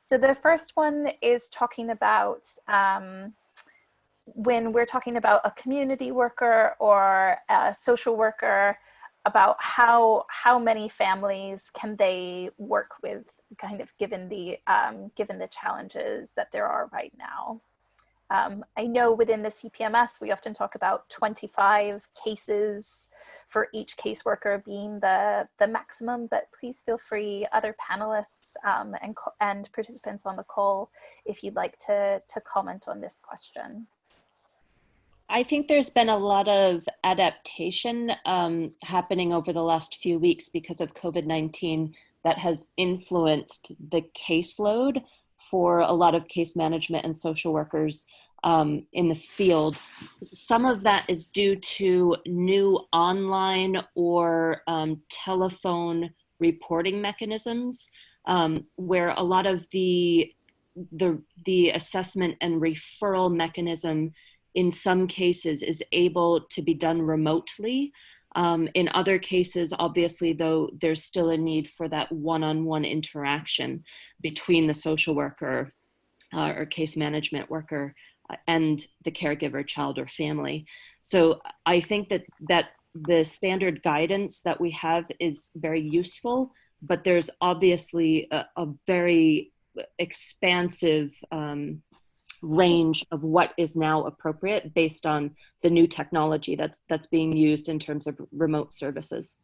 Speaker 1: So the first one is talking about um, when we're talking about a community worker or a social worker, about how how many families can they work with, kind of given the um, given the challenges that there are right now. Um, I know within the CPMS, we often talk about 25 cases for each caseworker being the, the maximum, but please feel free, other panelists um, and, and participants on the call, if you'd like to, to comment on this question.
Speaker 3: I think there's been a lot of adaptation um, happening over the last few weeks because of COVID-19 that has influenced the caseload for a lot of case management and social workers um, in the field. Some of that is due to new online or um, telephone reporting mechanisms um, where a lot of the, the, the assessment and referral mechanism in some cases is able to be done remotely. Um, in other cases, obviously, though, there's still a need for that one-on-one -on -one interaction between the social worker uh, or case management worker and the caregiver, child, or family. So I think that that the standard guidance that we have is very useful, but there's obviously a, a very expansive um, range of what is now appropriate based on the new technology that's that's being used in terms of remote services.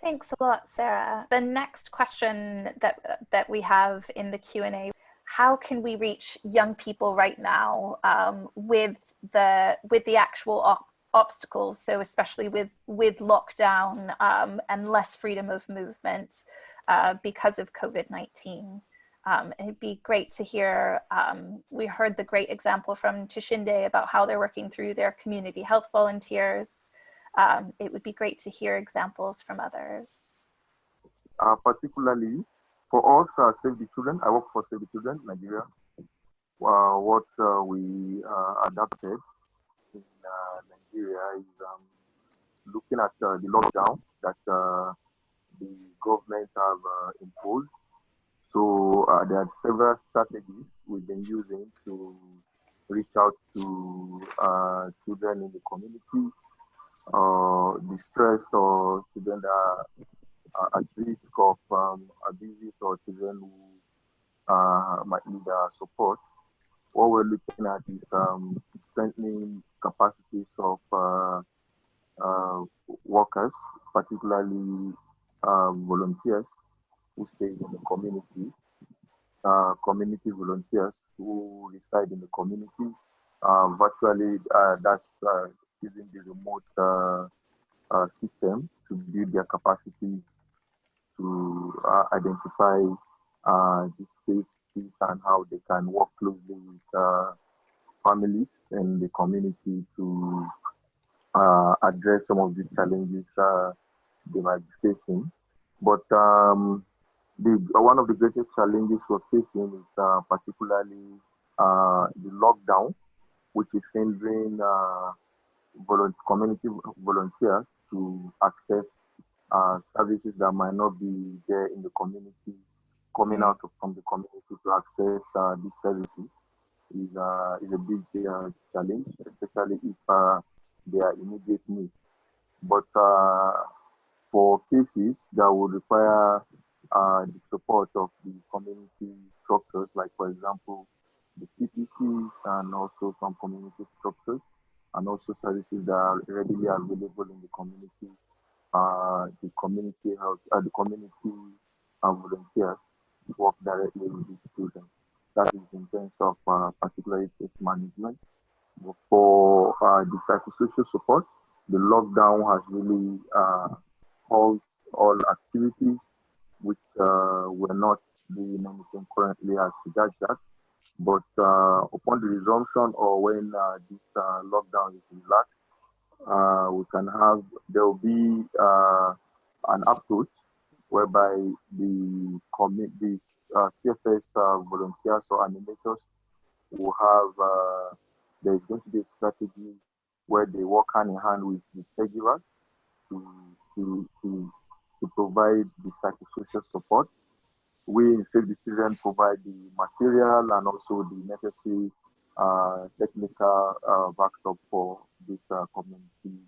Speaker 1: Thanks a lot, Sarah. The next question that that we have in the Q&A how can we reach young people right now um, with the with the actual obstacles so especially with with lockdown um, and less freedom of movement uh, because of COVID-19 um, it'd be great to hear um, we heard the great example from Tushinde about how they're working through their community health volunteers um, it would be great to hear examples from others
Speaker 7: uh, particularly for us, uh, Save the Children, I work for Save the Children, Nigeria. uh, what uh, we uh, adapted in uh, Nigeria is um, looking at uh, the lockdown that the government have imposed. So there are several strategies we've been using to reach out to children in the community, distressed or children that are at risk of um, abuses or children who uh, might need uh, support. What we're looking at is um, strengthening capacities of uh, uh, workers, particularly um, volunteers who stay in the community, uh, community volunteers who reside in the community. Uh, virtually, uh, that's uh, using the remote system to build their capacity to identify the space and how they can work closely with uh, families and the community to uh, address some of the challenges uh, they might be facing. But um, the, one of the greatest challenges we're facing is uh, particularly uh, the lockdown, which is hindering uh, community volunteers to access services that might not be there in the community coming out from the community to access uh, these services is, uh, is a big uh, challenge, especially if uh, they are immediate needs. But uh, for cases that would require uh, the support of the community structures, like for example, the CPCs and also some community structures, and also services that are readily available in the community, the community health, the community volunteers work directly with the students. That is in terms of uh, particularly case management. For uh, the psychosocial support, the lockdown has really uh, halted all activities which uh, were not doing anything currently as regards that. But uh, upon the resumption or when uh, this uh, lockdown is relaxed, uh, we can have, there will be uh, an approach whereby the commit uh, CFS volunteers or animators will have there is going to be a strategy where they work hand in hand with the caregivers to to to, to provide the psychosocial support. We in Save the Children provide the material and also the necessary uh, technical uh, backup for this uh, community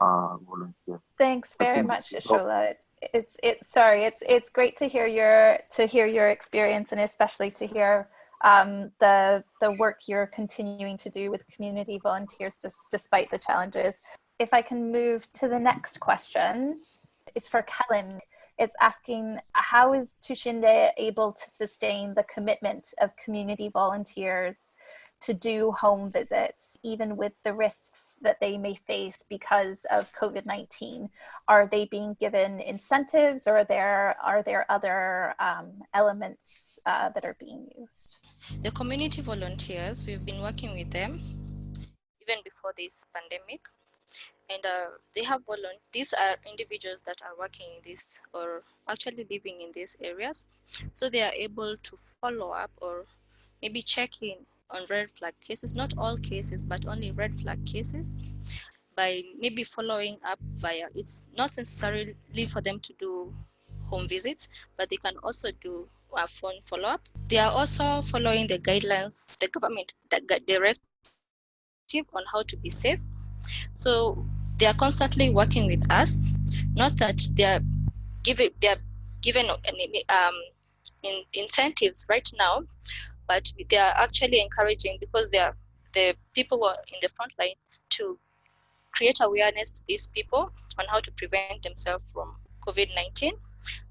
Speaker 7: uh, volunteer.
Speaker 1: Thanks very much, Shola. It's, it's it's sorry. It's it's great to hear your to hear your experience and especially to hear um, the the work you're continuing to do with community volunteers just, despite the challenges. If I can move to the next question, it's for Kellen. It's asking how is Tushinde able to sustain the commitment of community volunteers to do home visits, even with the risks that they may face because of COVID-19? Are they being given incentives or are there, are there other um, elements uh, that are being used?
Speaker 2: The community volunteers, we've been working with them even before this pandemic. And uh, they have volunteers, these are individuals that are working in this or actually living in these areas. So they are able to follow up or maybe check in on red flag cases, not all cases, but only red flag cases by maybe following up via, it's not necessarily for them to do home visits, but they can also do a phone follow-up. They are also following the guidelines, the government directive on how to be safe. So they are constantly working with us, not that they are given, they are given um, in, incentives right now, but they are actually encouraging because they are the people who are in the front line to create awareness to these people on how to prevent themselves from COVID-19.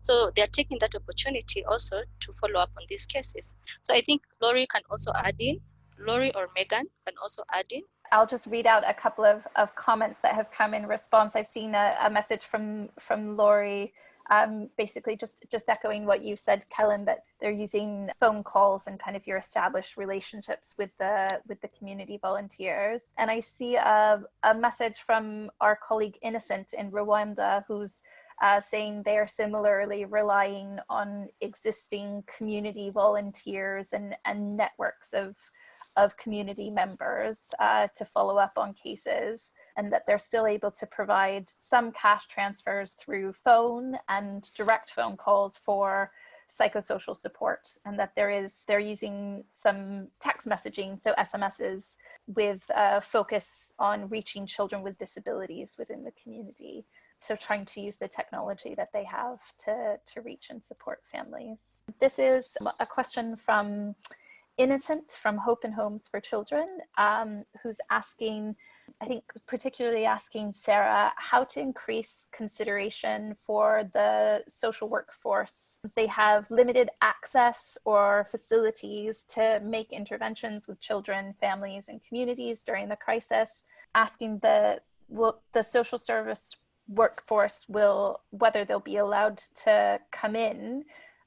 Speaker 2: So they're taking that opportunity also to follow up on these cases. So I think Laurie can also add in, Laurie or Megan can also add in.
Speaker 1: I'll just read out a couple of, of comments that have come in response. I've seen a, a message from, from Laurie um, basically just just echoing what you said, Kellen, that they're using phone calls and kind of your established relationships with the with the community volunteers. And I see a, a message from our colleague Innocent in Rwanda, who's uh, saying they're similarly relying on existing community volunteers and, and networks of of community members uh, to follow up on cases and that they're still able to provide some cash transfers through phone and direct phone calls for psychosocial support and that there is they're using some text messaging so sms's with a focus on reaching children with disabilities within the community. So trying to use the technology that they have to to reach and support families. This is a question from innocent from hope and homes for children um, who's asking I think particularly asking Sarah how to increase consideration for the social workforce. They have limited access or facilities to make interventions with children, families, and communities during the crisis. Asking the will the social service workforce will whether they'll be allowed to come in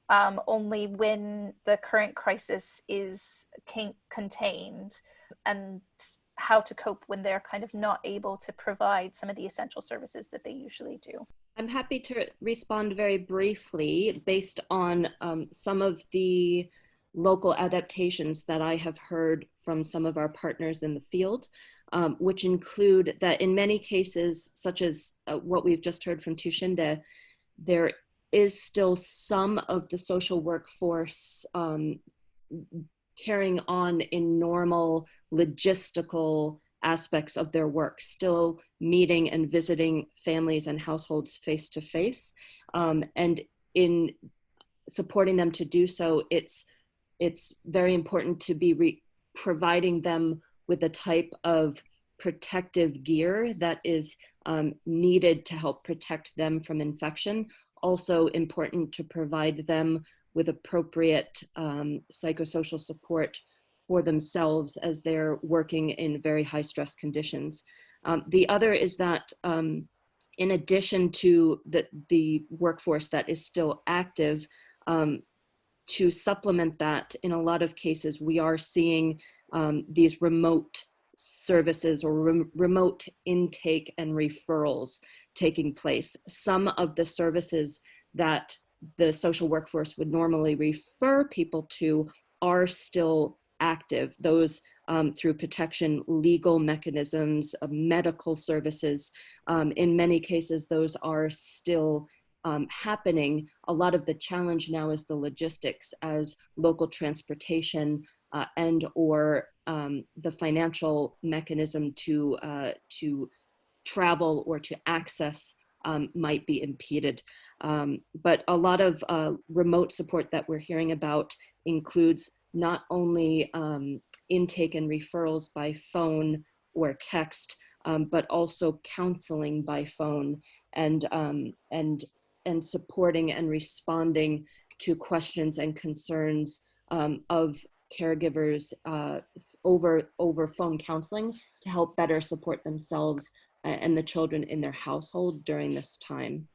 Speaker 1: um, only when the current crisis is contained and how to cope when they're kind of not able to provide some of the essential services that they usually do.
Speaker 3: I'm happy to respond very briefly based on um, some of the local adaptations that I have heard from some of our partners in the field, um, which include that in many cases, such as uh, what we've just heard from Tushinde, there is still some of the social workforce um, carrying on in normal logistical aspects of their work, still meeting and visiting families and households face to face. Um, and in supporting them to do so, it's, it's very important to be providing them with a type of protective gear that is um, needed to help protect them from infection. Also important to provide them with appropriate um, psychosocial support for themselves as they're working in very high stress conditions. Um, the other is that um, in addition to the, the workforce that is still active, um, to supplement that, in a lot of cases, we are seeing um, these remote services or re remote intake and referrals taking place. Some of the services that the social workforce would normally refer people to are still active. Those um, through protection, legal mechanisms, uh, medical services. Um, in many cases, those are still um, happening. A lot of the challenge now is the logistics as local transportation uh, and or um, the financial mechanism to, uh, to travel or to access um, might be impeded. Um, but a lot of uh, remote support that we're hearing about includes not only um, intake and referrals by phone or text, um, but also counseling by phone and, um, and, and supporting and responding to questions and concerns um, of caregivers uh, over, over phone counseling to help better support themselves and the children in their household during this time.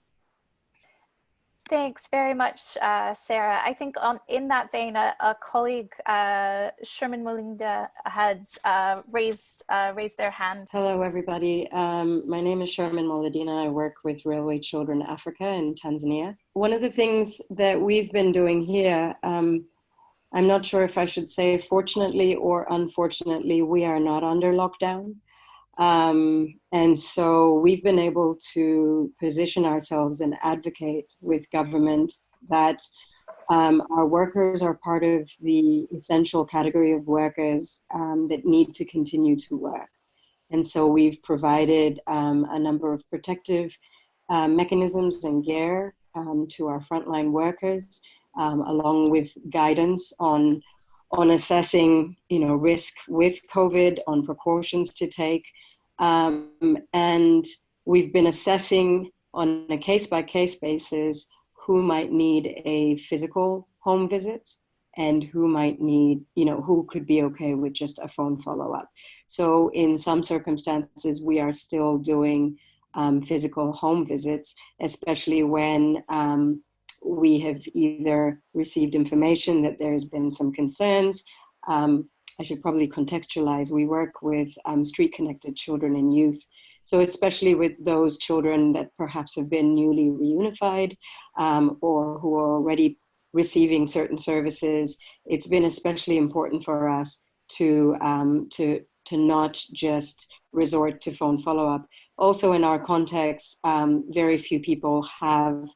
Speaker 1: Thanks very much, uh, Sarah. I think on, in that vein, a, a colleague, uh, Sherman Molinda, has uh, raised uh, raised their hand.
Speaker 8: Hello, everybody. Um, my name is Sherman Moladina. I work with Railway Children Africa in Tanzania. One of the things that we've been doing here, um, I'm not sure if I should say fortunately or unfortunately, we are not under lockdown. Um, and so we've been able to position ourselves and advocate with government that um, our workers are part of the essential category of workers um, that need to continue to work. And so we've provided um, a number of protective uh, mechanisms and gear um, to our frontline workers, um, along with guidance on on assessing, you know, risk with COVID, on precautions to take, um, and we've been assessing on a case by case basis who might need a physical home visit and who might need, you know, who could be okay with just a phone follow up. So in some circumstances, we are still doing um, physical home visits, especially when um, we have either received information that there's been some concerns um, I should probably contextualize, we work with um, street connected children and youth. So especially with those children that perhaps have been newly reunified um, or who are already receiving certain services, it's been especially important for us to um, to to not just resort to phone follow-up. Also, in our context, um, very few people have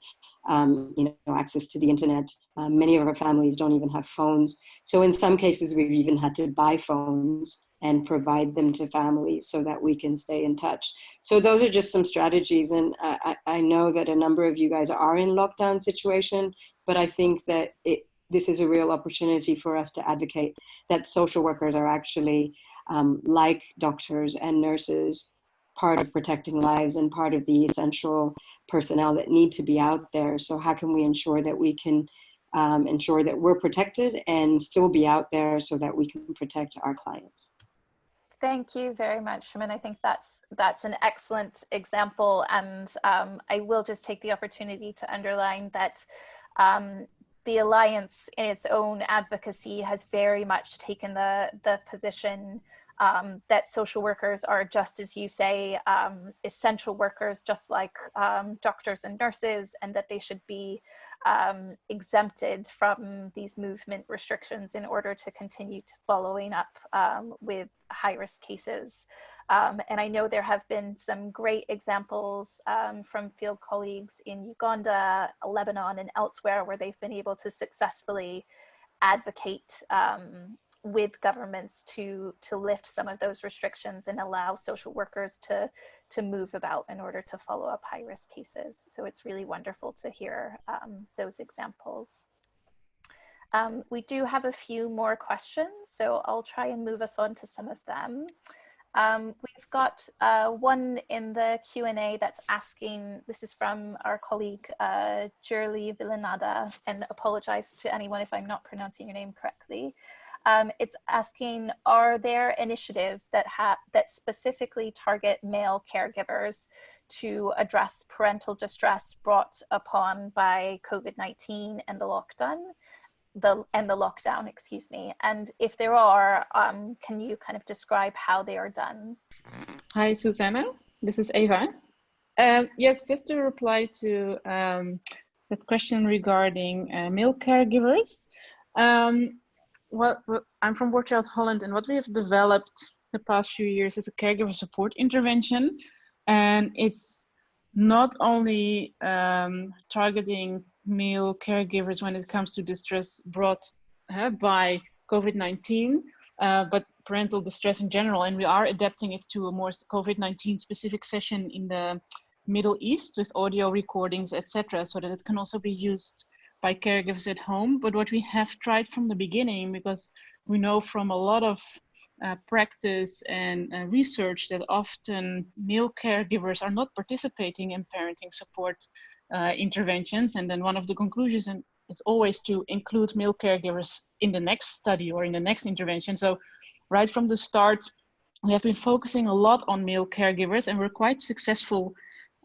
Speaker 8: um, you know, access to the internet. Um, many of our families don't even have phones. So in some cases, we've even had to buy phones and provide them to families so that we can stay in touch. So those are just some strategies. And I, I know that a number of you guys are in lockdown situation, but I think that it, this is a real opportunity for us to advocate that social workers are actually um, like doctors and nurses, part of protecting lives and part of the essential personnel that need to be out there. So how can we ensure that we can um, ensure that we're protected and still be out there so that we can protect our clients?
Speaker 1: Thank you very much, Shaman. I think that's that's an excellent example, and um, I will just take the opportunity to underline that um, the Alliance in its own advocacy has very much taken the, the position um, that social workers are just as you say, um, essential workers, just like um, doctors and nurses, and that they should be um, exempted from these movement restrictions in order to continue to following up um, with high risk cases. Um, and I know there have been some great examples from field colleagues in Uganda, Lebanon, and elsewhere where they've been able to successfully advocate um, with governments to to lift some of those restrictions and allow social workers to to move about in order to follow up high risk cases. So it's really wonderful to hear um, those examples. Um, we do have a few more questions, so I'll try and move us on to some of them. Um, we've got uh, one in the Q&A that's asking, this is from our colleague uh, Jurli Villanada, and apologize to anyone if I'm not pronouncing your name correctly. Um, it's asking, are there initiatives that, have that specifically target male caregivers to address parental distress brought upon by COVID-19 and the lockdown? the and the lockdown excuse me and if there are um, can you kind of describe how they are done
Speaker 4: hi susanna this is Ava. um, yes just to reply to um, that question regarding uh, male caregivers um, well i'm from War Child holland and what we have developed the past few years is a caregiver support intervention and it's not only um, targeting male caregivers when it comes to distress brought uh, by COVID-19, uh, but parental distress in general. And we are adapting it to a more COVID-19 specific session in the Middle East with audio recordings, etc., so that it can also be used by caregivers at home. But what we have tried from the beginning, because we know from a lot of uh, practice and uh, research that often male caregivers are not participating in parenting support uh, interventions. And then one of the conclusions is always to include male caregivers in the next study or in the next intervention. So right from the start, we have been focusing a lot on male caregivers and we're quite successful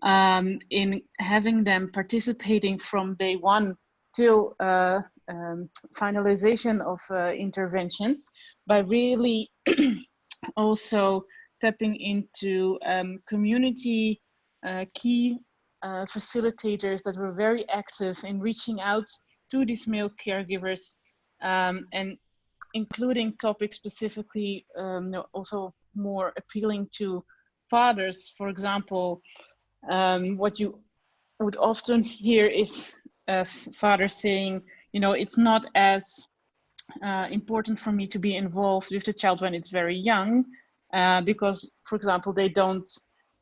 Speaker 4: um, in having them participating from day one till uh, um, finalization of uh, interventions by really also tapping into um, community uh, key uh, facilitators that were very active in reaching out to these male caregivers um, and including topics specifically um, also more appealing to fathers. For example, um, what you would often hear is uh, fathers saying, you know, it's not as uh, important for me to be involved with the child when it's very young, uh, because, for example, they don't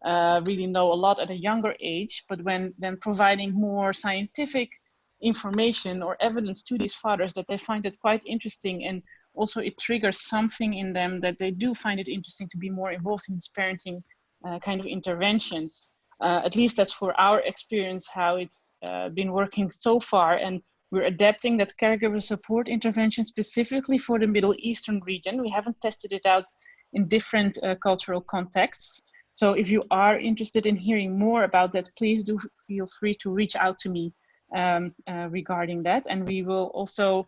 Speaker 4: uh, really know a lot at a younger age, but when then providing more scientific information or evidence to these fathers that they find it quite interesting and also it triggers something in them that they do find it interesting to be more involved in these parenting uh, kind of interventions. Uh, at least that's for our experience how it's uh, been working so far and we're adapting that caregiver support intervention specifically for the Middle Eastern region. We haven't tested it out in different uh, cultural contexts. So if you are interested in hearing more about that, please do feel free to reach out to me um, uh, regarding that. And we will also,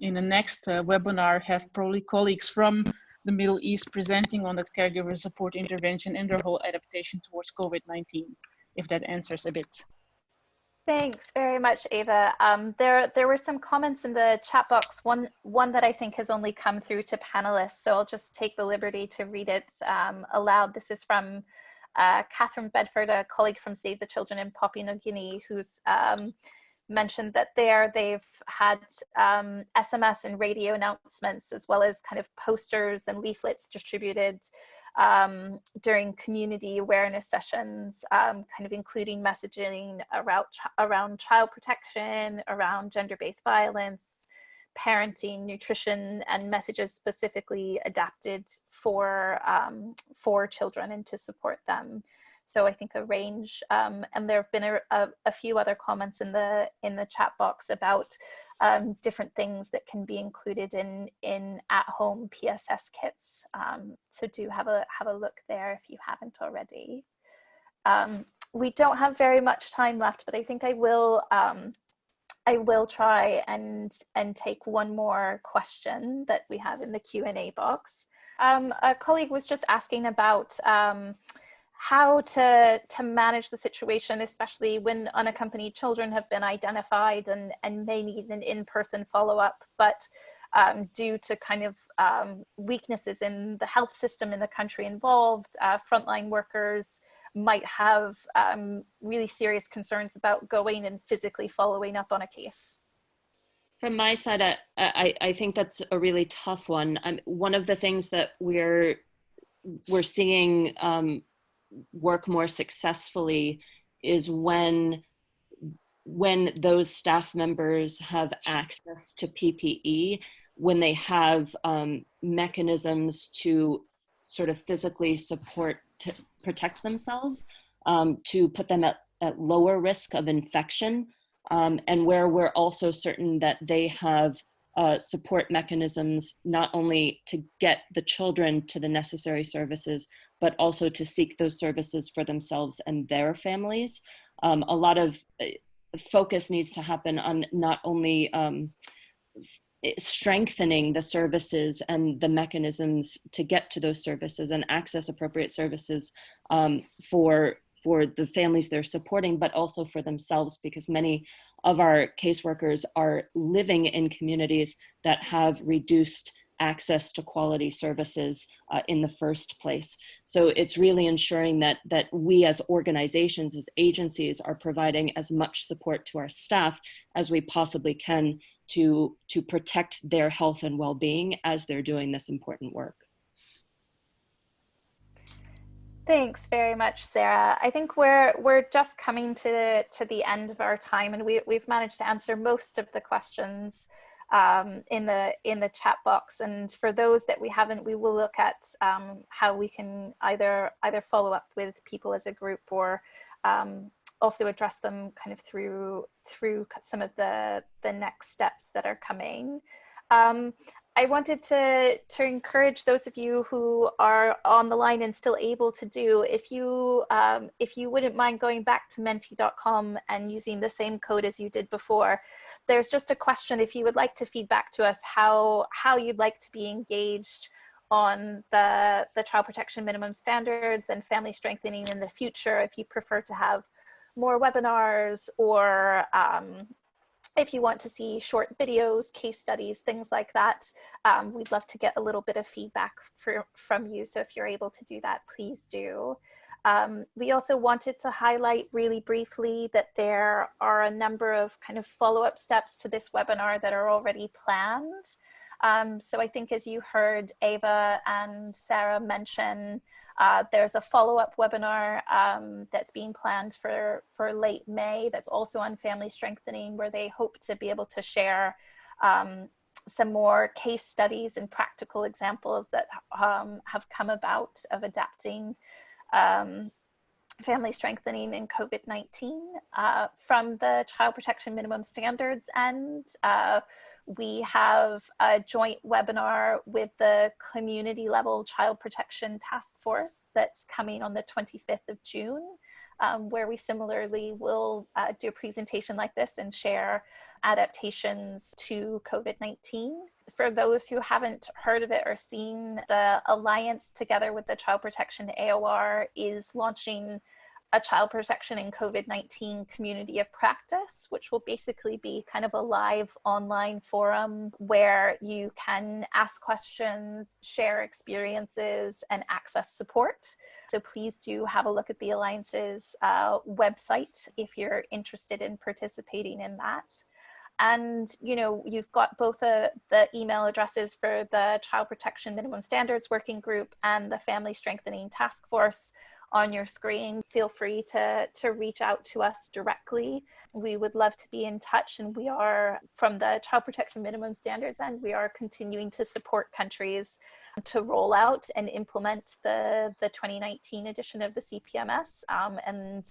Speaker 4: in the next uh, webinar, have probably colleagues from the Middle East presenting on that caregiver support intervention and their whole adaptation towards COVID-19, if that answers a bit.
Speaker 1: Thanks very much, Ava. Um, there, there were some comments in the chat box. One, one that I think has only come through to panelists, so I'll just take the liberty to read it um, aloud. This is from uh, Catherine Bedford, a colleague from Save the Children in Papua New Guinea, who's um, mentioned that there they've had um, SMS and radio announcements, as well as kind of posters and leaflets distributed um, during community awareness sessions, um, kind of including messaging around, around child protection, around gender-based violence, parenting, nutrition, and messages specifically adapted for, um, for children and to support them. So I think a range, um, and there have been a, a, a, few other comments in the in the chat box about um, different things that can be included in in at-home PSS kits. Um, so do have a have a look there if you haven't already. Um, we don't have very much time left, but I think I will um, I will try and and take one more question that we have in the Q and A box. Um, a colleague was just asking about how to to manage the situation, especially when unaccompanied children have been identified and and may need an in-person follow-up, but um, due to kind of um, weaknesses in the health system in the country involved, uh, frontline workers might have um, really serious concerns about going and physically following up on a case.
Speaker 3: From my side, I, I, I think that's a really tough one. Um, one of the things that we're we're seeing um, work more successfully is when when those staff members have access to PPE, when they have um, mechanisms to sort of physically support, to protect themselves, um, to put them at, at lower risk of infection, um, and where we're also certain that they have uh, support mechanisms, not only to get the children to the necessary services, but also to seek those services for themselves and their families. Um, a lot of uh, focus needs to happen on not only um, strengthening the services and the mechanisms to get to those services and access appropriate services um, for for the families they're supporting, but also for themselves because many of our caseworkers are living in communities that have reduced access to quality services uh, in the first place. So it's really ensuring that, that we as organizations, as agencies are providing as much support to our staff as we possibly can to, to protect their health and well-being as they're doing this important work.
Speaker 1: Thanks very much, Sarah. I think we're we're just coming to to the end of our time, and we we've managed to answer most of the questions um, in the in the chat box. And for those that we haven't, we will look at um, how we can either either follow up with people as a group or um, also address them kind of through through some of the the next steps that are coming. Um, I wanted to, to encourage those of you who are on the line and still able to do, if you, um, if you wouldn't mind going back to menti.com and using the same code as you did before, there's just a question if you would like to feedback to us how, how you'd like to be engaged on the, the child protection minimum standards and family strengthening in the future, if you prefer to have more webinars or um, if you want to see short videos, case studies, things like that, um, we'd love to get a little bit of feedback for, from you. So if you're able to do that, please do. Um, we also wanted to highlight really briefly that there are a number of kind of follow-up steps to this webinar that are already planned. Um, so I think as you heard Ava and Sarah mention, uh, there's a follow-up webinar um, that's being planned for, for late May that's also on family strengthening where they hope to be able to share um, some more case studies and practical examples that um, have come about of adapting um, family strengthening in COVID-19 uh, from the child protection minimum standards and uh, we have a joint webinar with the community level child protection task force that's coming on the 25th of June, um, where we similarly will uh, do a presentation like this and share adaptations to COVID-19. For those who haven't heard of it or seen, the Alliance together with the Child Protection AOR is launching a child protection in COVID-19 community of practice, which will basically be kind of a live online forum where you can ask questions, share experiences, and access support. So please do have a look at the Alliance's uh, website if you're interested in participating in that. And you know, you've got both the, the email addresses for the Child Protection Minimum Standards Working Group and the Family Strengthening Task Force on your screen. Feel free to, to reach out to us directly. We would love to be in touch and we are from the Child Protection Minimum Standards and we are continuing to support countries to roll out and implement the, the 2019 edition of the CPMS um, and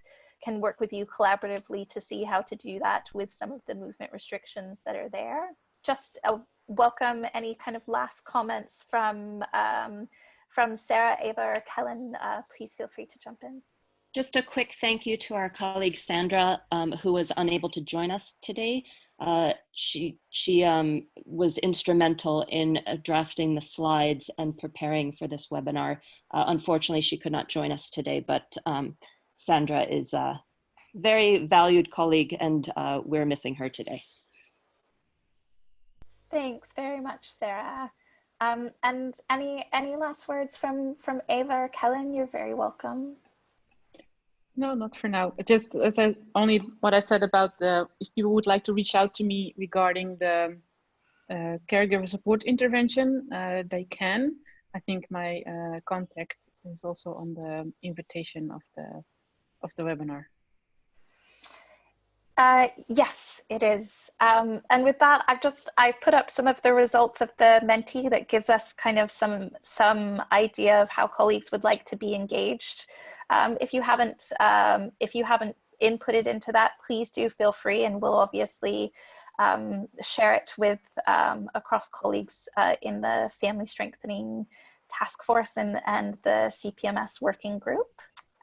Speaker 1: can work with you collaboratively to see how to do that with some of the movement restrictions that are there. Just uh, welcome any kind of last comments from um, from Sarah, Ava, or Kellen, uh, please feel free to jump in.
Speaker 3: Just a quick thank you to our colleague Sandra, um, who was unable to join us today. Uh, she she um, was instrumental in uh, drafting the slides and preparing for this webinar. Uh, unfortunately, she could not join us today, but um, Sandra is a very valued colleague and uh, we're missing her today.
Speaker 1: Thanks very much, Sarah. Um, and any any last words from from Ava or Kellen? You're very welcome.
Speaker 4: No, not for now. Just as I only what I said about the if people would like to reach out to me regarding the uh, caregiver support intervention, uh, they can. I think my uh, contact is also on the invitation of the of the webinar.
Speaker 1: Uh, yes, it is. Um, and with that, I've just, I've put up some of the results of the Menti that gives us kind of some, some idea of how colleagues would like to be engaged. Um, if you haven't, um, if you haven't inputted into that, please do feel free and we'll obviously um, share it with um, across colleagues uh, in the Family Strengthening Task Force and, and the CPMS working group.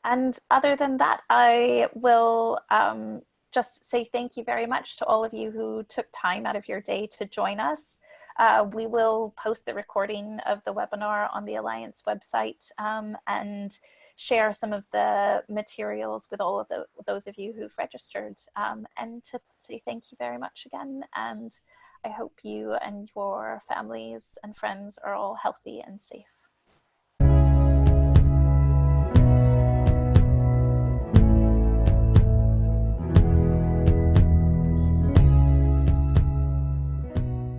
Speaker 1: And other than that, I will um, just say thank you very much to all of you who took time out of your day to join us. Uh, we will post the recording of the webinar on the Alliance website um, and share some of the materials with all of the, those of you who've registered um, and to say thank you very much again and I hope you and your families and friends are all healthy and safe.